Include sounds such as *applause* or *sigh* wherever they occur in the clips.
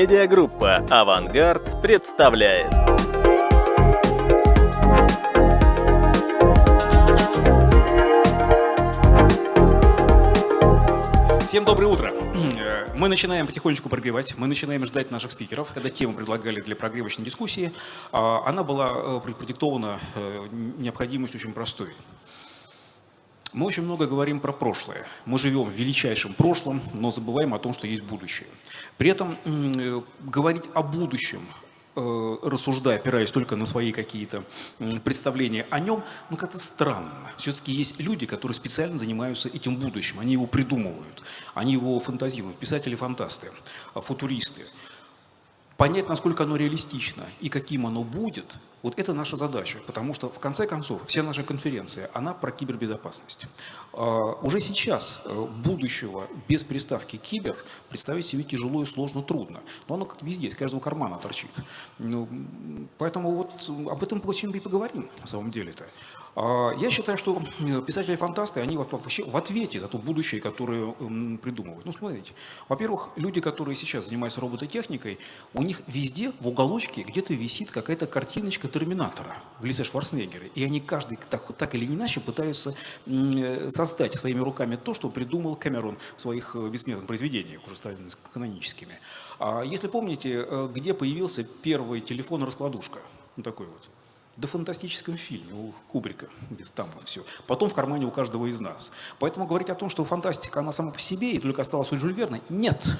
Медиагруппа «Авангард» представляет. Всем доброе утро. *clears throat* Мы начинаем потихонечку прогревать, мы начинаем ждать наших спикеров. Когда тему предлагали для прогревочной дискуссии, а, она была э, продиктована э, необходимостью очень простой. Мы очень много говорим про прошлое. Мы живем в величайшем прошлом, но забываем о том, что есть будущее. При этом э, говорить о будущем, э, рассуждая, опираясь только на свои какие-то представления о нем, ну как-то странно. Все-таки есть люди, которые специально занимаются этим будущим, они его придумывают, они его фантазируют, писатели-фантасты, футуристы. Понять, насколько оно реалистично и каким оно будет – вот это наша задача, потому что в конце концов вся наша конференция, она про кибербезопасность. А, уже сейчас э, будущего без приставки кибер представить себе тяжело и сложно трудно. Но оно как везде, из каждого кармана торчит. Ну, поэтому вот об этом сегодня и поговорим на самом деле-то. А, я считаю, что писатели-фантасты, они вообще в ответе за то будущее, которое придумывают. Ну, смотрите, во-первых, люди, которые сейчас занимаются робототехникой, у них везде в уголочке где-то висит какая-то картиночка Терминатора в лице Шварценеггера. И они каждый так, так или иначе пытаются создать своими руками то, что придумал Камерон в своих э, бессмертных произведениях, уже стали каноническими. А если помните, э, где появился первый телефон-раскладушка? Ну, такой вот до фантастическом фильме у Кубрика, где-то там вот все. Потом в кармане у каждого из нас. Поэтому говорить о том, что фантастика, она сама по себе и только осталась у Жюль Верна, нет. А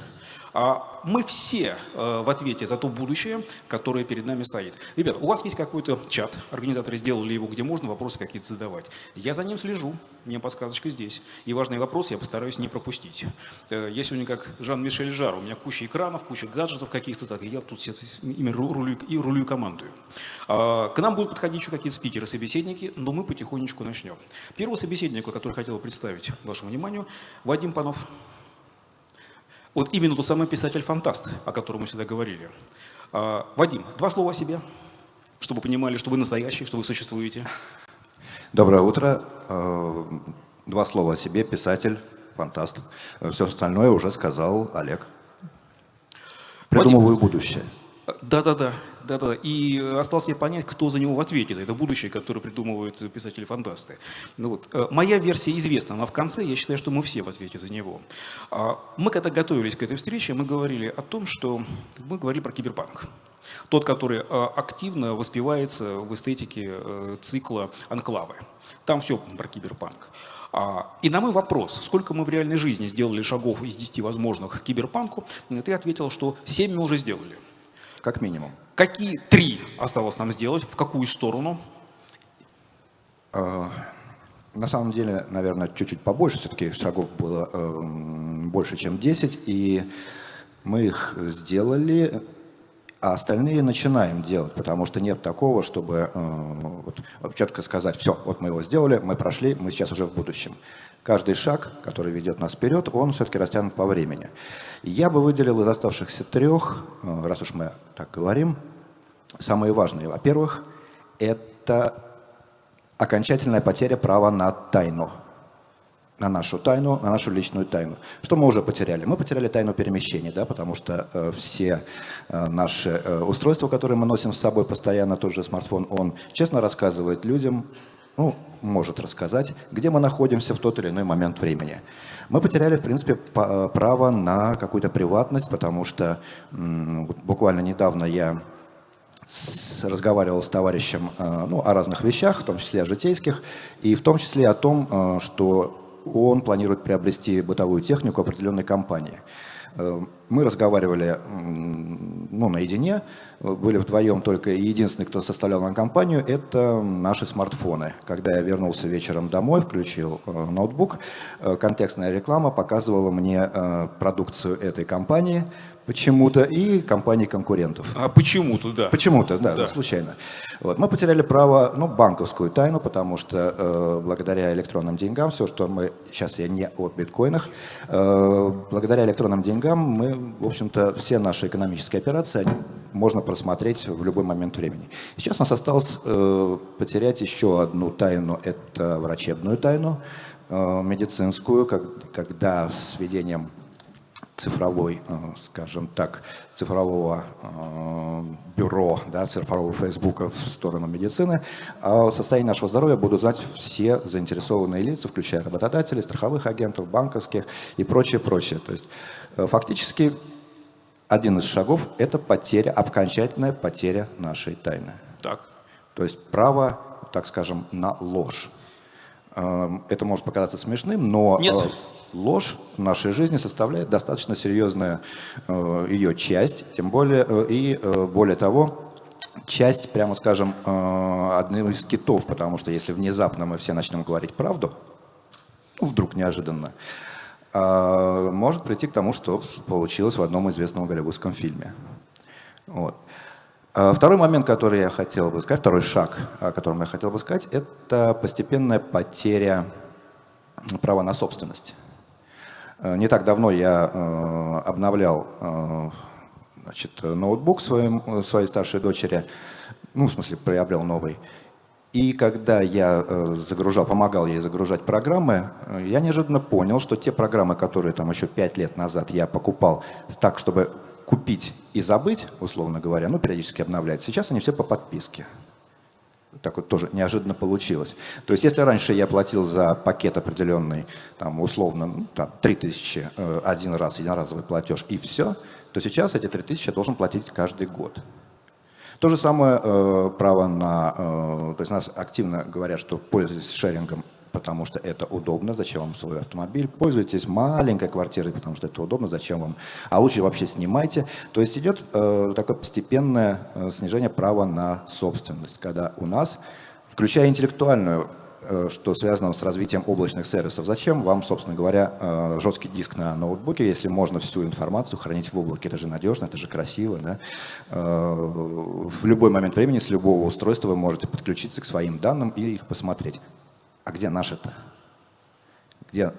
мы все э, в ответе за то будущее, которое перед нами стоит. Ребят, у вас есть какой-то чат, организаторы сделали его, где можно вопросы какие-то задавать. Я за ним слежу, мне подсказочка здесь. И важные вопросы я постараюсь не пропустить. Э, я сегодня как Жан-Мишель Жар, у меня куча экранов, куча гаджетов каких-то, так, и я тут все ими рулю, и рулю командую. А, к нам будут подходить еще какие-то спикеры, собеседники, но мы потихонечку начнем. Первого собеседника, который хотел представить вашему вниманию, Вадим Панов. Вот именно тот самый писатель-фантаст, о котором мы всегда говорили. А, Вадим, два слова о себе, чтобы понимали, что вы настоящий, что вы существуете. Доброе утро. А, два слова о себе. Писатель, фантаст. Все остальное уже сказал Олег. Придумываю Вадим, будущее. Да-да-да. Да-да, и осталось мне понять, кто за него в ответе, за это будущее, которое придумывают писатели-фантасты. Ну, вот. Э, моя версия известна, но в конце я считаю, что мы все в ответе за него. А, мы когда готовились к этой встрече, мы говорили о том, что мы говорили про киберпанк. Тот, который э, активно воспевается в эстетике э, цикла «Анклавы». Там все про киберпанк. А, и на мой вопрос, сколько мы в реальной жизни сделали шагов из 10 возможных к киберпанку, ты ответил, что 7 мы уже сделали. Как минимум. Какие три осталось нам сделать? В какую сторону? А, на самом деле, наверное, чуть-чуть побольше. Все-таки шагов было э, больше, чем 10. И мы их сделали, а остальные начинаем делать. Потому что нет такого, чтобы э, вот, четко сказать, все, вот мы его сделали, мы прошли, мы сейчас уже в будущем каждый шаг, который ведет нас вперед, он все-таки растянут по времени. Я бы выделил из оставшихся трех, э, раз уж мы так говорим, самые важные. Во-первых, это окончательная потеря права на тайну. На нашу тайну, на нашу личную тайну. Что мы уже потеряли? Мы потеряли тайну перемещений, да, потому что э, все э, наши э, устройства, которые мы носим с собой постоянно, тот же смартфон, он честно рассказывает людям ну, может рассказать, где мы находимся в тот или иной момент времени. Мы потеряли, в принципе, право на какую-то приватность, потому что буквально недавно я разговаривал с товарищем э, ну, о разных вещах, в том числе о житейских, и в том числе о том, э, что он планирует приобрести бытовую технику определенной компании. Э, мы разговаривали ну, наедине, были вдвоем только, и единственный, кто составлял нам компанию, это наши смартфоны. Когда я вернулся вечером домой, включил э, ноутбук, э, контекстная реклама показывала мне продукцию этой компании, почему-то и компаний конкурентов. А почему-то, да. Почему-то, да, да. случайно. Вот. Мы потеряли право, ну, банковскую тайну, потому что э, благодаря электронным деньгам, все, что мы, сейчас я не о биткоинах, э, благодаря электронным деньгам мы, в общем-то, все наши экономические операции они можно просмотреть в любой момент времени. Сейчас у нас осталось э, потерять еще одну тайну, это врачебную тайну, э, медицинскую, как, когда с введением цифровой, э, скажем так, цифрового э, бюро, да, цифрового Фейсбука в сторону медицины, а состояние нашего здоровья будут знать все заинтересованные лица, включая работодателей, страховых агентов, банковских и прочее, прочее. То есть э, фактически один из шагов – это потеря, окончательная потеря нашей тайны. Так. То есть право, так скажем, на ложь. Это может показаться смешным, но Нет ложь в нашей жизни составляет достаточно серьезную э, ее часть, тем более э, и э, более того, часть, прямо скажем, одного из китов, потому что если внезапно мы все начнем говорить правду, ну, вдруг неожиданно, может прийти к тому, что получилось в одном известном голливудском фильме. Вот. Второй момент, который я хотел бы сказать, второй шаг, о котором я хотел бы сказать, это постепенная потеря права на собственность. Э, не так давно я э, обновлял э, значит, ноутбук своим, своей старшей дочери, ну, в смысле, приобрел новый. И когда я загружал, помогал ей загружать программы, я неожиданно понял, что те программы, которые там еще пять лет назад я покупал так, чтобы купить и забыть, условно говоря, ну, периодически обновлять, сейчас они все по подписке так вот тоже неожиданно получилось. То есть если раньше я платил за пакет определенный, там, условно, ну, там, 3000 э, один раз, единоразовый платеж и все, то сейчас эти 3000 я должен платить каждый год. То же самое э, право на... Э, то есть нас активно говорят, что пользуйтесь шерингом потому что это удобно, зачем вам свой автомобиль, пользуйтесь маленькой квартирой, потому что это удобно, зачем вам, а лучше вообще снимайте. То есть идет э, такое постепенное э, снижение права на собственность, когда у нас, включая интеллектуальную, э, что связано с развитием облачных сервисов. Зачем вам, собственно говоря, э, жесткий диск на ноутбуке, если можно всю информацию хранить в облаке? Это же надежно, это же красиво. Да? Э, в любой момент времени с любого устройства вы можете подключиться к своим данным и их посмотреть. А где наше-то? Где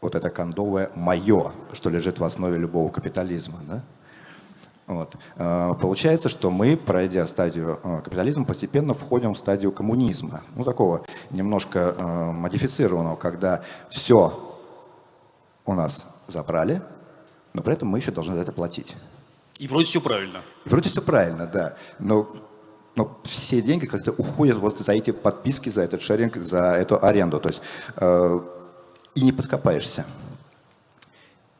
вот это кондовое «моё», что лежит в основе любого капитализма? Да? Вот. А, получается, что мы, пройдя стадию а, капитализма, постепенно входим в стадию коммунизма. Ну, такого немножко а, модифицированного, когда все у нас забрали, но при этом мы еще должны за это платить. И вроде все правильно. Вроде все правильно, да. Но но все деньги как-то уходят вот за эти подписки, за этот шеринг, за эту аренду. То есть э, и не подкопаешься.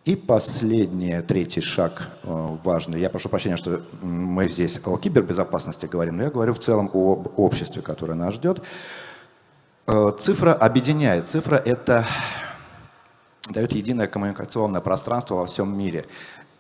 И последний, третий шаг э, важный. Я прошу прощения, что мы здесь о кибербезопасности говорим, но я говорю в целом о обществе, которое нас ждет. Э, цифра объединяет. Цифра – это дает единое коммуникационное пространство во всем мире.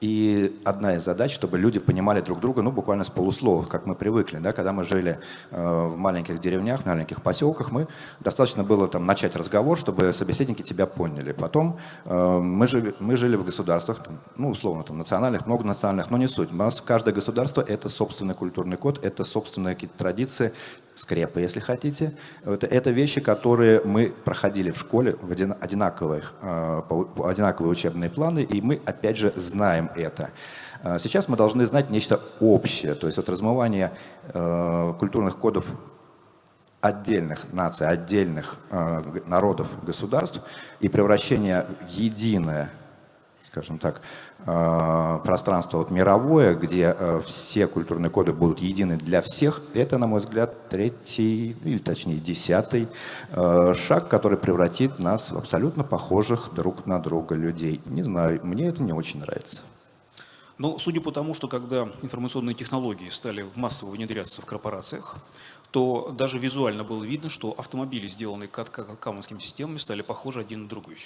И одна из задач, чтобы люди понимали друг друга, ну, буквально с полуслова, как мы привыкли, да, когда мы жили э, в маленьких деревнях, в маленьких поселках, мы достаточно было там начать разговор, чтобы собеседники тебя поняли. Потом э, мы, жили, мы жили в государствах, там, ну, условно, там, национальных, многонациональных, но не суть. У нас каждое государство – это собственный культурный код, это собственные какие-то традиции, скрепы, если хотите. Это, это вещи, которые мы проходили в школе, в один, одинаковых, э, одинаковые учебные планы, и мы, опять же, знаем это. Э, сейчас мы должны знать нечто общее, то есть вот размывание э, культурных кодов отдельных наций, отдельных народов, государств и превращение в единое скажем так, пространство вот мировое, где э, все культурные коды будут едины для всех, это, на мой взгляд, третий, или точнее десятый э, шаг, который превратит нас в абсолютно похожих друг на друга людей. Не знаю, мне это не очень нравится. Ну, судя по тому, что когда информационные технологии стали массово внедряться в корпорациях, то даже визуально было видно, что автомобили, сделанные камонскими системами, стали похожи один на другой.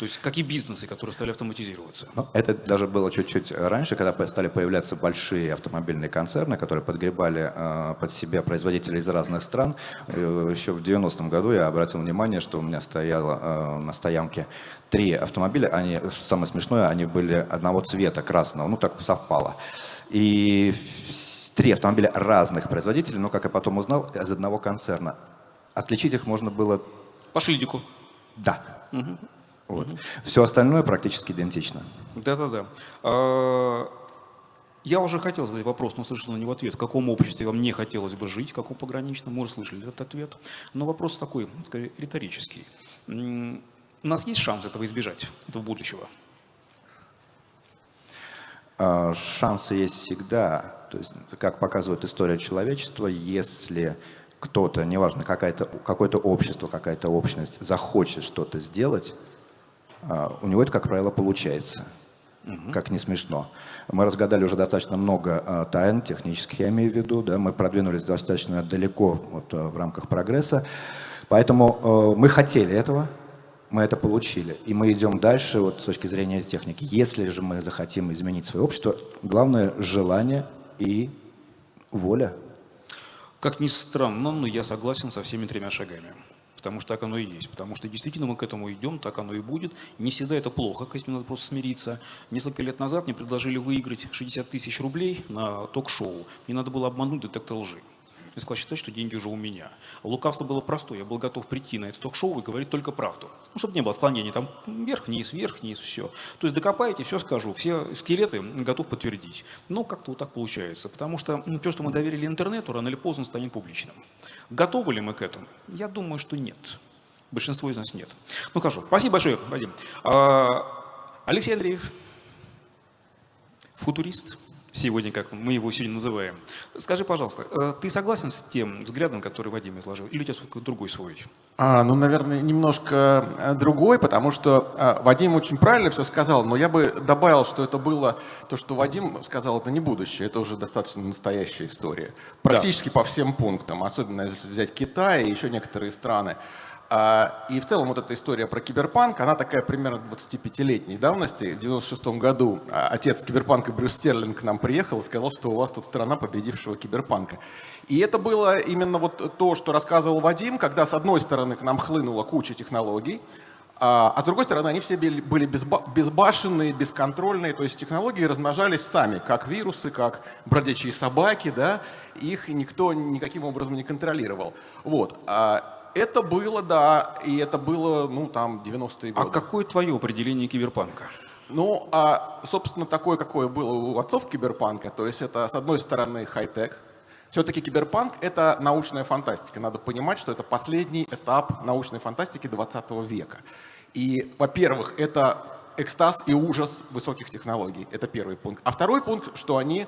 То есть какие бизнесы, которые стали автоматизироваться? Ну, это даже было чуть-чуть раньше, когда стали появляться большие автомобильные концерны, которые подгребали э, под себя производителей из разных стран. Э, еще в 90-м году я обратил внимание, что у меня стояло э, на стоянке три автомобиля. Они, самое смешное, они были одного цвета, красного. Ну, так совпало. И три автомобиля разных производителей, но, как я потом узнал, из одного концерна. Отличить их можно было... По шильдику. Да. Угу. Вот. Угу. Все остальное практически идентично. Да-да-да. А, я уже хотел задать вопрос, но слышал на него ответ. В каком обществе вам не хотелось бы жить, в каком пограничном? Мы уже слышали этот ответ. Но вопрос такой, скорее, риторический. У нас есть шанс этого избежать, этого будущего? А, шансы есть всегда. То есть, как показывает история человечества, если кто-то, неважно, какое-то общество, какая-то общность захочет что-то сделать, у него это, как правило, получается. Угу. Как не смешно. Мы разгадали уже достаточно много а, тайн технических, я имею в виду. Да? Мы продвинулись достаточно далеко вот, в рамках прогресса. Поэтому мы хотели этого, мы это получили. И мы идем дальше вот, с точки зрения техники. Если же мы захотим изменить свое общество, главное – желание и воля. Как ни странно, но я согласен со всеми тремя шагами. Потому что так оно и есть. Потому что действительно мы к этому идем, так оно и будет. Не всегда это плохо, к этому надо просто смириться. Несколько лет назад мне предложили выиграть 60 тысяч рублей на ток-шоу. Мне надо было обмануть детектор лжи и сказал считать, что деньги уже у меня. Лукавство было простое, я был готов прийти на это ток-шоу и говорить только правду. Ну, чтобы не было отклонений, там вверх-вниз, вверх-вниз, все. То есть докопаете, все скажу, все скелеты готов подтвердить. Ну, как-то вот так получается, потому что ну, то, что мы доверили интернету, рано или поздно станет публичным. Готовы ли мы к этому? Я думаю, что нет. Большинство из нас нет. Ну хорошо, спасибо большое, Вадим. А, Алексей Андреев, футурист сегодня, как мы его сегодня называем. Скажи, пожалуйста, э, ты согласен с тем взглядом, который Вадим изложил, или у тебя другой свой? А, ну, наверное, немножко э, другой, потому что а, Вадим очень правильно все сказал, но я бы добавил, что это было, то, что Вадим сказал, это не будущее, это уже достаточно настоящая история. Практически да. по всем пунктам, особенно если взять Китай и еще некоторые страны. А, и в целом вот эта история про киберпанк, она такая примерно 25-летней давности. В 96 году а, отец киберпанка Брюс Стерлинг к нам приехал и сказал, что у вас тут страна победившего киберпанка. И это было именно вот то, что рассказывал Вадим, когда с одной стороны к нам хлынула куча технологий, а, а с другой стороны, они все были безбашенные, бесконтрольные, то есть технологии размножались сами, как вирусы, как бродячие собаки, да, их никто никаким образом не контролировал. Вот. Это было, да, и это было, ну, там, 90-е годы. А какое твое определение киберпанка? Ну, а, собственно, такое, какое было у отцов киберпанка, то есть это, с одной стороны, хай-тек, все-таки киберпанк — это научная фантастика. Надо понимать, что это последний этап научной фантастики 20 века. И, во-первых, это экстаз и ужас высоких технологий. Это первый пункт. А второй пункт, что они а,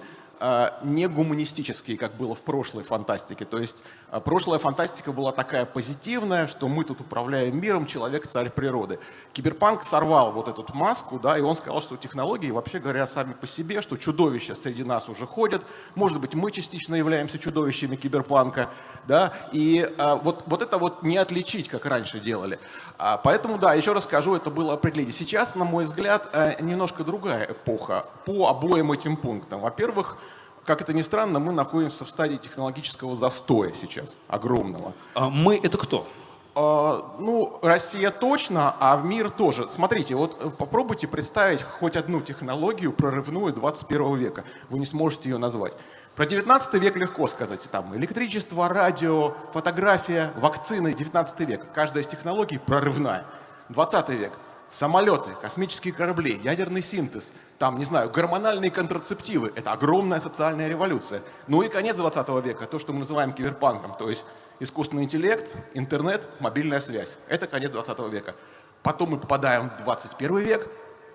не гуманистические, как было в прошлой фантастике. То есть а, прошлая фантастика была такая позитивная, что мы тут управляем миром, человек царь природы. Киберпанк сорвал вот эту маску, да, и он сказал, что технологии, вообще говоря, сами по себе, что чудовища среди нас уже ходят. Может быть, мы частично являемся чудовищами киберпанка, да, и а, вот, вот это вот не отличить, как раньше делали. А, поэтому, да, еще раз скажу, это было определение. Сейчас, на мой взгляд, э, немножко другая эпоха по обоим этим пунктам. Во-первых, как это ни странно, мы находимся в стадии технологического застоя сейчас, огромного. А мы — это кто? А, ну, Россия точно, а в мир тоже. Смотрите, вот э, попробуйте представить хоть одну технологию прорывную 21 века. Вы не сможете ее назвать. Про 19 век легко сказать. Там электричество, радио, фотография, вакцины, 19 век. Каждая из технологий прорывная. 20 век самолеты, космические корабли, ядерный синтез, там, не знаю, гормональные контрацептивы. Это огромная социальная революция. Ну и конец 20 века, то, что мы называем киберпанком, то есть искусственный интеллект, интернет, мобильная связь. Это конец 20 века. Потом мы попадаем в 21 век,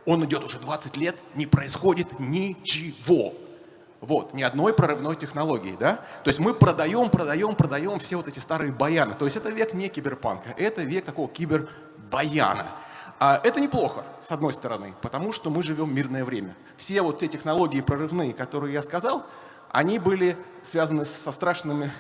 он идет уже 20 лет, не происходит ничего. Вот, ни одной прорывной технологии, да? То есть мы продаем, продаем, продаем все вот эти старые баяны. То есть это век не киберпанка, это век такого кибербаяна. А это неплохо, с одной стороны, потому что мы живем в мирное время. Все вот те технологии прорывные, которые я сказал, они были связаны со страшными,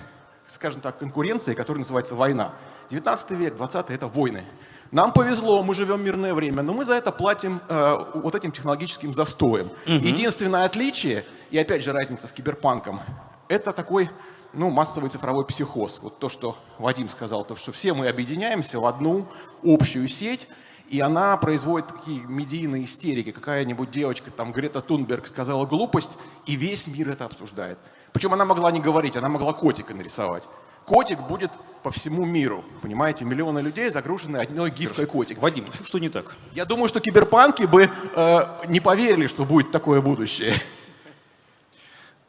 скажем так, конкуренцией, которая называется война. 19 век, 20 это войны. Нам повезло, мы живем в мирное время, но мы за это платим э, вот этим технологическим застоем. Угу. Единственное отличие, и опять же разница с киберпанком, это такой ну, массовый цифровой психоз. Вот то, что Вадим сказал, то, что все мы объединяемся в одну общую сеть, и она производит такие медийные истерики. Какая-нибудь девочка, там Грета Тунберг сказала глупость, и весь мир это обсуждает. Причем она могла не говорить, она могла котика нарисовать. Котик будет по всему миру. Понимаете, миллионы людей загружены одной гифкой котик. Вадим, что не так? Я думаю, что киберпанки бы э, не поверили, что будет такое будущее.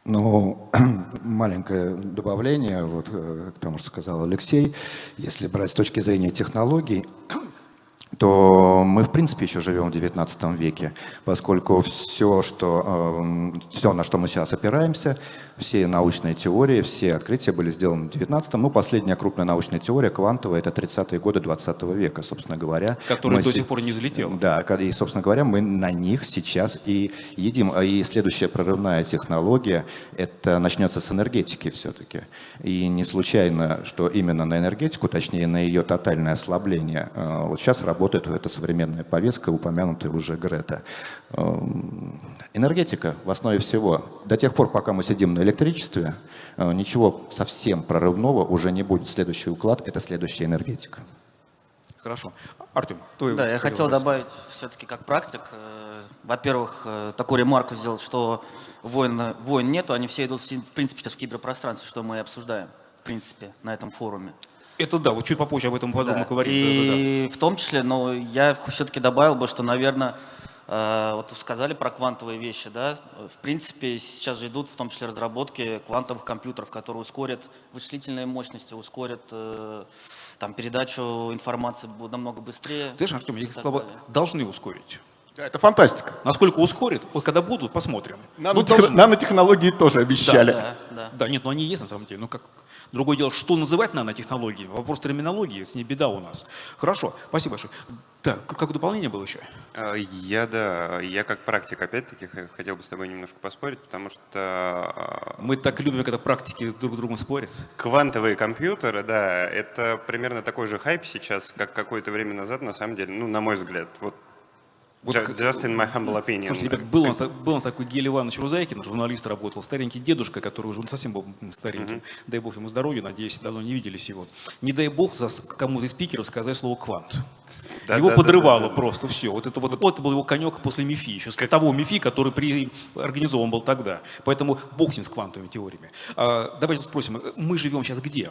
Ну, *clears throat* маленькое добавление вот, э, к тому, что сказал Алексей. Если брать с точки зрения технологий, то мы, в принципе, еще живем в XIX веке, поскольку все, что, э, все, на что мы сейчас опираемся, все научные теории, все открытия были сделаны в XIX. Ну, последняя крупная научная теория, квантовая, это 30-е годы 20 века, собственно говоря. Которая до сих пор не взлетела. Да, и, собственно говоря, мы на них сейчас и едим. И следующая прорывная технология, это начнется с энергетики все-таки. И не случайно, что именно на энергетику, точнее на ее тотальное ослабление, э, вот сейчас работает эта современная повестка, упомянутая уже Грета. Эм, энергетика в основе всего. До тех пор, пока мы сидим на электричестве, э, ничего совсем прорывного уже не будет. Следующий уклад – это следующая энергетика. Хорошо. Артем, твой Да, я хотел вопрос. добавить все-таки как практик. Э, во-первых, э, такую ремарку сделать, что войн, войн нету, они все идут, в принципе, сейчас в киберпространстве, что мы и обсуждаем, в принципе, на этом форуме. Это да, вот чуть попозже об этом подробно да. говорим. И да, да, да. в том числе, но я все-таки добавил бы, что, наверное, вот сказали про квантовые вещи, да, в принципе сейчас же идут в том числе разработки квантовых компьютеров, которые ускорят вычислительные мощности, ускорят э, там, передачу информации намного быстрее. Знаешь, Артем, я сказал, должны ускорить. Это фантастика. Насколько ускорит, вот когда будут, посмотрим. Нанотех... Ну, Нанотехнологии тоже обещали. Да, да, да. да, нет, ну они есть на самом деле. Ну как, другое дело, что называть нанотехнологии? Вопрос терминологии, с ней беда у нас. Хорошо, спасибо большое. Так, как дополнение было еще? А, я, да, я как практик, опять-таки, хотел бы с тобой немножко поспорить, потому что... А, Мы так любим, когда практики друг с другом спорят. Квантовые компьютеры, да, это примерно такой же хайп сейчас, как какое-то время назад, на самом деле, ну, на мой взгляд. Вот вот, just in my humble opinion. Слушайте, ребят, был у, нас, был у нас такой Гель Иванович Рузайкин, журналист работал, старенький дедушка, который уже совсем был стареньким. Uh -huh. Дай бог ему здоровья, надеюсь, давно не виделись его. Не дай бог кому-то из спикеров сказать слово «квант». Да, его да, подрывало да, да, просто да. все. Вот это вот, вот это был его конек после МИФИ, еще с того МИФИ, который при, организован был тогда. Поэтому бог с ним с квантовыми теориями. А, давайте спросим, мы живем сейчас где?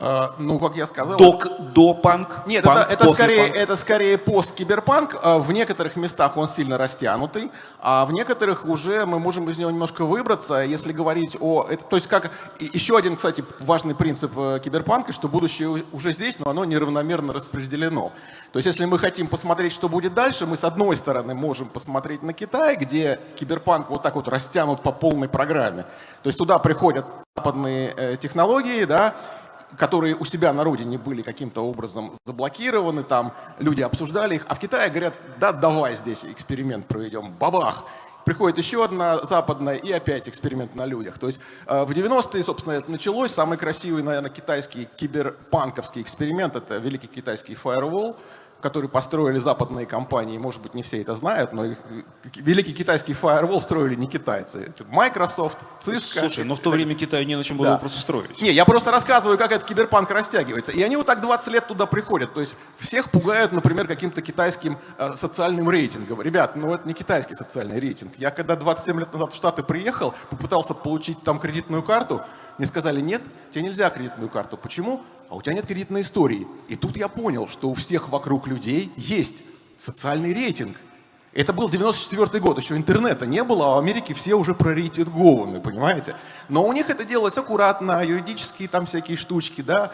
Uh, ну, как я сказал... До, до панк? Нет, панк, это, это, скорее, панк. это скорее пост-киберпанк. Uh, в некоторых местах он сильно растянутый, а в некоторых уже мы можем из него немножко выбраться, если говорить о... Это, то есть как еще один, кстати, важный принцип э, киберпанка, что будущее уже здесь, но оно неравномерно распределено. То есть если мы хотим посмотреть, что будет дальше, мы с одной стороны можем посмотреть на Китай, где киберпанк вот так вот растянут по полной программе. То есть туда приходят западные э, технологии, да, которые у себя на родине были каким-то образом заблокированы, там люди обсуждали их, а в Китае говорят, да, давай здесь эксперимент проведем, бабах. Приходит еще одна западная и опять эксперимент на людях. То есть э, в 90-е, собственно, это началось. Самый красивый, наверное, китайский киберпанковский эксперимент – это великий китайский фаервол – который построили западные компании, может быть, не все это знают, но их, великий китайский фаервол строили не китайцы. Это Microsoft, Cisco. Слушай, но в то время Китаю не на чем было да. просто строить. Не, я просто рассказываю, как этот киберпанк растягивается. И они вот так 20 лет туда приходят. То есть всех пугают, например, каким-то китайским э, социальным рейтингом. Ребят, ну это не китайский социальный рейтинг. Я когда 27 лет назад в Штаты приехал, попытался получить там кредитную карту, мне сказали, нет, тебе нельзя кредитную карту. Почему? а у тебя нет кредитной истории. И тут я понял, что у всех вокруг людей есть социальный рейтинг. Это был 94 год, еще интернета не было, а в Америке все уже прорейтингованы, понимаете? Но у них это делается аккуратно, юридические там всякие штучки, да,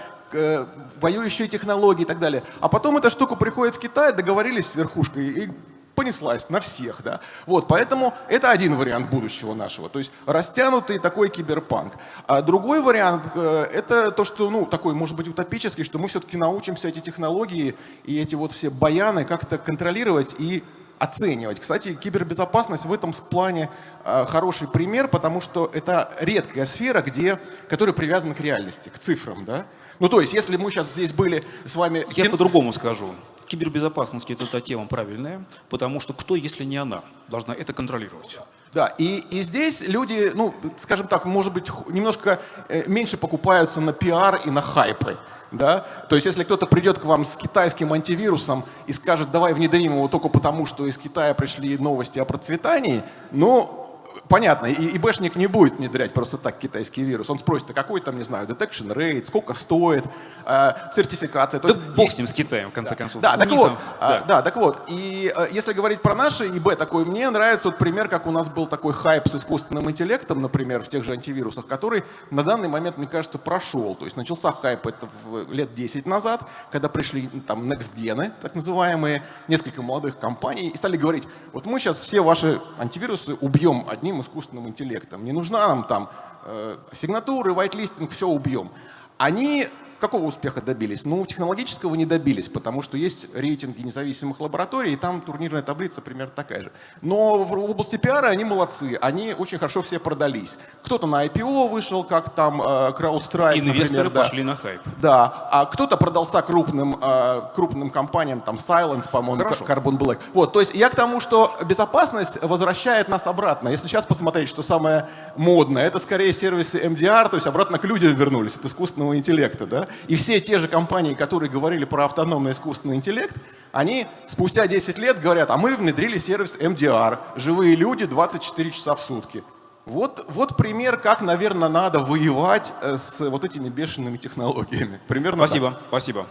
воюющие технологии и так далее. А потом эта штука приходит в Китай, договорились с верхушкой, и понеслась на всех, да. Вот, поэтому это один вариант будущего нашего, то есть растянутый такой киберпанк. А другой вариант э, это то, что, ну, такой, может быть, утопический, что мы все-таки научимся эти технологии и эти вот все баяны как-то контролировать и оценивать. Кстати, кибербезопасность в этом плане э, хороший пример, потому что это редкая сфера, где, которая привязана к реальности, к цифрам, да. Ну, то есть, если мы сейчас здесь были с вами... Я по-другому скажу кибербезопасности это та тема правильная, потому что кто, если не она, должна это контролировать? Да, и, и здесь люди, ну, скажем так, может быть, немножко э, меньше покупаются на пиар и на хайпы. Да? То есть, если кто-то придет к вам с китайским антивирусом и скажет, давай внедрим его только потому, что из Китая пришли новости о процветании, ну, понятно, и ИБшник не будет внедрять просто так китайский вирус. Он спросит, а какой там, не знаю, detection rate, сколько стоит, э, сертификация. То Да есть бог с ним, с Китаем, в конце концов. да, так вот, там- а, да. да, так вот. И э, если говорить про наши ИБ, такой, мне нравится вот пример, как у нас был такой хайп с искусственным интеллектом, например, в тех же антивирусах, который на данный момент, мне кажется, прошел. То есть начался хайп это в лет 10 назад, когда пришли там next так называемые, несколько молодых компаний, и стали говорить, вот мы сейчас все ваши антивирусы убьем одним искусственным интеллектом. Не нужна нам там э, сигнатуры, whitelisting, все убьем. Они какого успеха добились? Ну, технологического не добились, потому что есть рейтинги независимых лабораторий, и там турнирная таблица примерно такая же. Но в области пиара они молодцы, они очень хорошо все продались. Кто-то на IPO вышел, как там э, CrowdStrike, Инвесторы например, да. пошли на хайп. Да, а кто-то продался крупным, э, крупным компаниям, там Silence, по-моему. Carbon Black. Вот, то есть я к тому, что безопасность возвращает нас обратно. Если сейчас посмотреть, что самое модное, это скорее сервисы MDR, то есть обратно к людям вернулись от искусственного интеллекта, да. И все те же компании, которые говорили про автономный искусственный интеллект, они спустя 10 лет говорят, а мы внедрили сервис MDR, живые люди 24 часа в сутки. Вот, вот пример, как, наверное, надо воевать э, с вот этими бешеными технологиями. Примерно так. Спасибо, спасибо.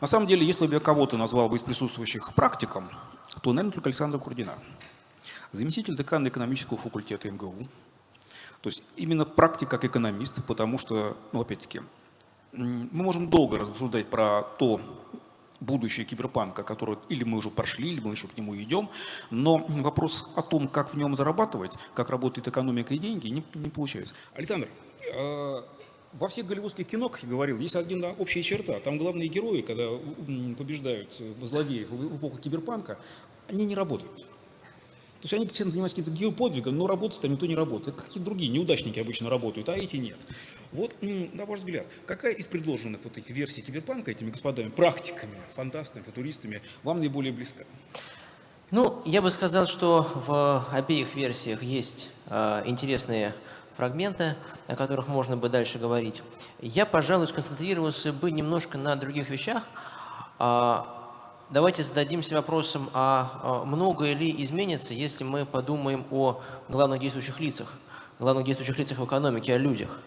На самом деле, если бы я кого-то назвал бы из присутствующих практиком, то, наверное, только Александра Курдина. Заместитель декана экономического факультета МГУ. То есть именно практик как экономист, потому что, ну, опять-таки, мы можем долго рассуждать про то будущее киберпанка, которое или мы уже прошли, или мы еще к нему идем, но вопрос о том, как в нем зарабатывать, как работает экономика и деньги, не, не получается. Александр, э, во всех голливудских кино, как я говорил, есть одна общая черта. Там главные герои, когда побеждают э, злодеев в эпоху киберпанка, они не работают. То есть они чем занимаются каким-то геоподвигом, но работать там никто не работает. Какие-то другие неудачники обычно работают, а эти нет. Вот, на ваш взгляд, какая из предложенных вот этих версий киберпанка этими господами, практиками, фантастами, футуристами вам наиболее близка? Ну, я бы сказал, что в обеих версиях есть э, интересные фрагменты, о которых можно бы дальше говорить. Я, пожалуй, сконцентрировался бы немножко на других вещах. А, Давайте зададимся вопросом, а а многое ли изменится, если мы подумаем о главных действующих лицах, главных действующих лицах в экономике, о людях.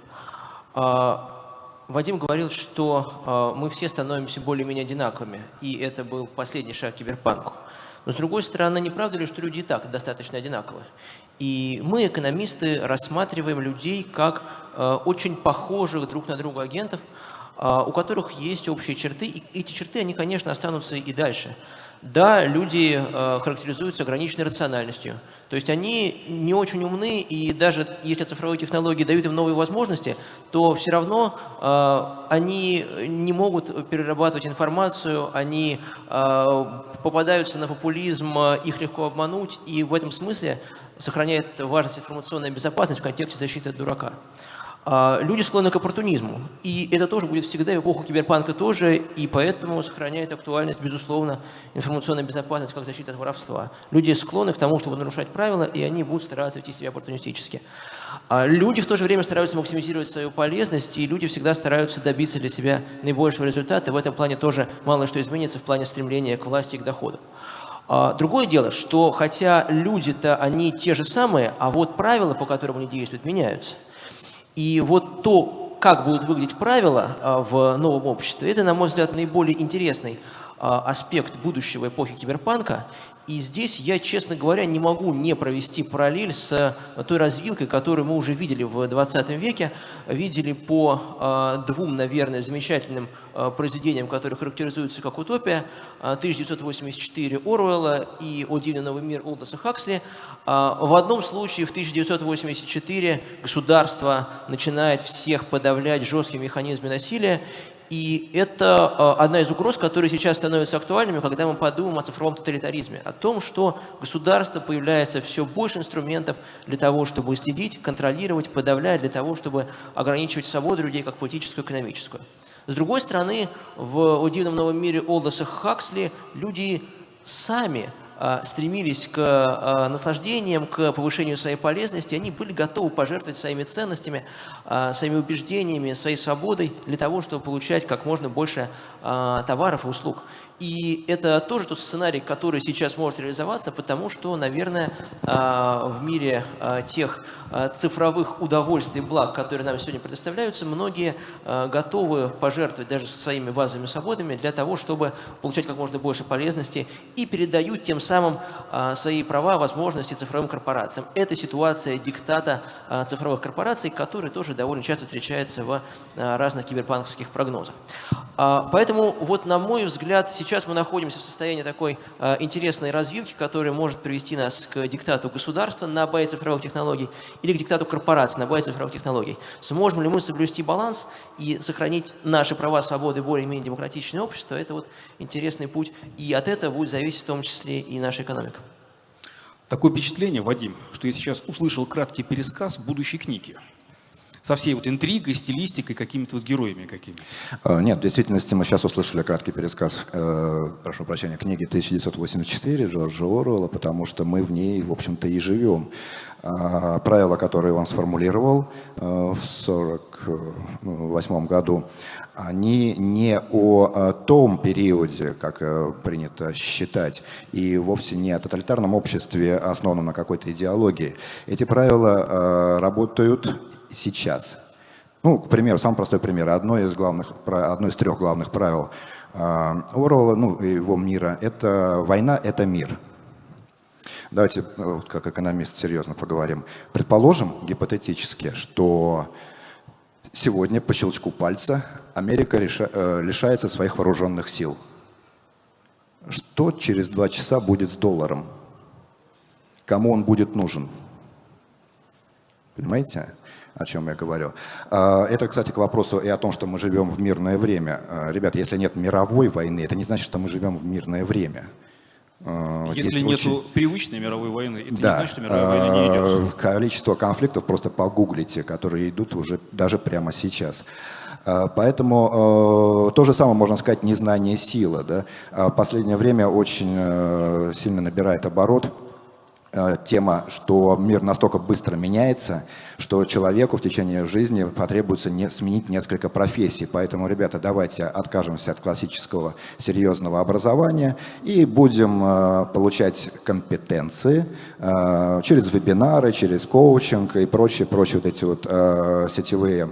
А, Вадим говорил, что а, мы все становимся более-менее одинаковыми, и это был последний шаг к киберпанку. Но с другой стороны, не правда ли, что люди и так достаточно одинаковы? И мы, экономисты, рассматриваем людей как очень похожих друг на друга агентов, у которых есть общие черты, и эти черты, они, конечно, останутся и дальше. Да, люди э, характеризуются ограниченной рациональностью. То есть они не очень умны, и даже если цифровые технологии дают им новые возможности, то все равно э, они не могут перерабатывать информацию, они попадаются на популизм, их легко обмануть, и в этом смысле сохраняет важность информационная безопасность в контексте защиты от дурака. А, Люди склонны к оппортунизму, и это тоже будет всегда, и эпоху киберпанка тоже, и поэтому сохраняет актуальность, безусловно, информационная безопасность как защита от воровства. Люди склонны к тому, чтобы нарушать правила, и они будут стараться вести себя оппортунистически. А Люди в то же время стараются максимизировать свою полезность, и люди всегда стараются добиться для себя наибольшего результата. В этом плане тоже мало что изменится в плане стремления к власти и к доходу. А, Другое дело, что хотя люди-то они те же самые, а вот правила, по которым они действуют, меняются. И вот то, как будут выглядеть правила а, в новом обществе, это, на мой взгляд, наиболее интересный а, аспект будущего эпохи киберпанка. И здесь я, честно говоря, не могу не провести параллель с а, той развилкой, которую мы уже видели в 20 веке, видели по а, двум, наверное, замечательным а, произведениям, которые характеризуются как утопия, а, 1984 Оруэлла и «О дивный новый мир» Олдоса Хаксли. В одном случае в 1984 государство начинает всех подавлять жесткими механизмами насилия, и это а, одна из угроз, которые сейчас становятся актуальными, когда мы подумаем о цифровом тоталитаризме, о том, что государство появляется все больше инструментов для того, чтобы следить, контролировать, подавлять, для того, чтобы ограничивать свободу людей как политическую экономическую. С другой стороны, в «О новом мире» Олдоса Хаксли люди сами стремились к а, наслаждениям, к повышению своей полезности, они были готовы пожертвовать своими ценностями, а, своими убеждениями, своей свободой для того, чтобы получать как можно больше а, товаров и услуг. И это тоже тот сценарий, который сейчас может реализоваться, потому что, наверное, а, в мире а, тех а, цифровых удовольствий благ, которые нам сегодня предоставляются, многие готовы пожертвовать даже своими базовыми свободами для того, чтобы получать как можно больше полезности и передают тем самым свои права, возможности цифровым корпорациям. Это ситуация диктата цифровых корпораций, который тоже довольно часто встречается в разных киберпанковских прогнозах. Поэтому, вот на мой взгляд, сейчас мы находимся в состоянии такой э, интересной развилки, которая может привести нас к диктату государства на базе цифровых технологий или к диктату корпораций на базе цифровых технологий. Сможем ли мы соблюсти баланс и сохранить наши права, свободы, более-менее демократичное общество, это вот интересный путь, и от этого будет зависеть в том числе и наша экономика. Такое впечатление, Вадим, что я сейчас услышал краткий пересказ будущей книги со всей вот интригой, стилистикой, какими-то вот героями какими? А, нет, в действительности мы сейчас услышали краткий пересказ, э, прошу прощения, книги 1984 Джорджа Оруэлла, потому что мы в ней, в общем-то, и живем. Э, правила, которые он сформулировал э, в 1948 году, они не о, о том периоде, как э, принято считать, и вовсе не о тоталитарном обществе, основанном на какой-то идеологии. Эти правила э, работают сейчас. Ну, к примеру, самый простой пример. Одно из, главных, одно из трех главных правил а, Орвелла, ну, его мира – это война – это мир. Давайте, э, как экономист, серьезно поговорим. Предположим, гипотетически, что сегодня по щелчку пальца Америка реша, э, лишается своих вооруженных сил. Что через два часа будет с долларом? Кому он будет нужен? Понимаете? О чем я говорю. А, это, кстати, к вопросу и о том, что мы живем в мирное время. А, ребята, если нет мировой войны, это не значит, что мы живем в мирное время. А, если нет очень... привычной мировой войны, это да. не значит, что мировая война не идет. Количество конфликтов просто погуглите, которые идут уже даже прямо сейчас. Поэтому то же самое можно сказать незнание силы. Да? Последнее время очень сильно набирает оборот тема, что мир настолько быстро меняется, что человеку в течение жизни потребуется не, сменить несколько профессий. Поэтому, ребята, давайте откажемся от классического серьезного образования и будем э, получать компетенции э, через вебинары, через коучинг и прочие, прочие вот эти вот э, сетевые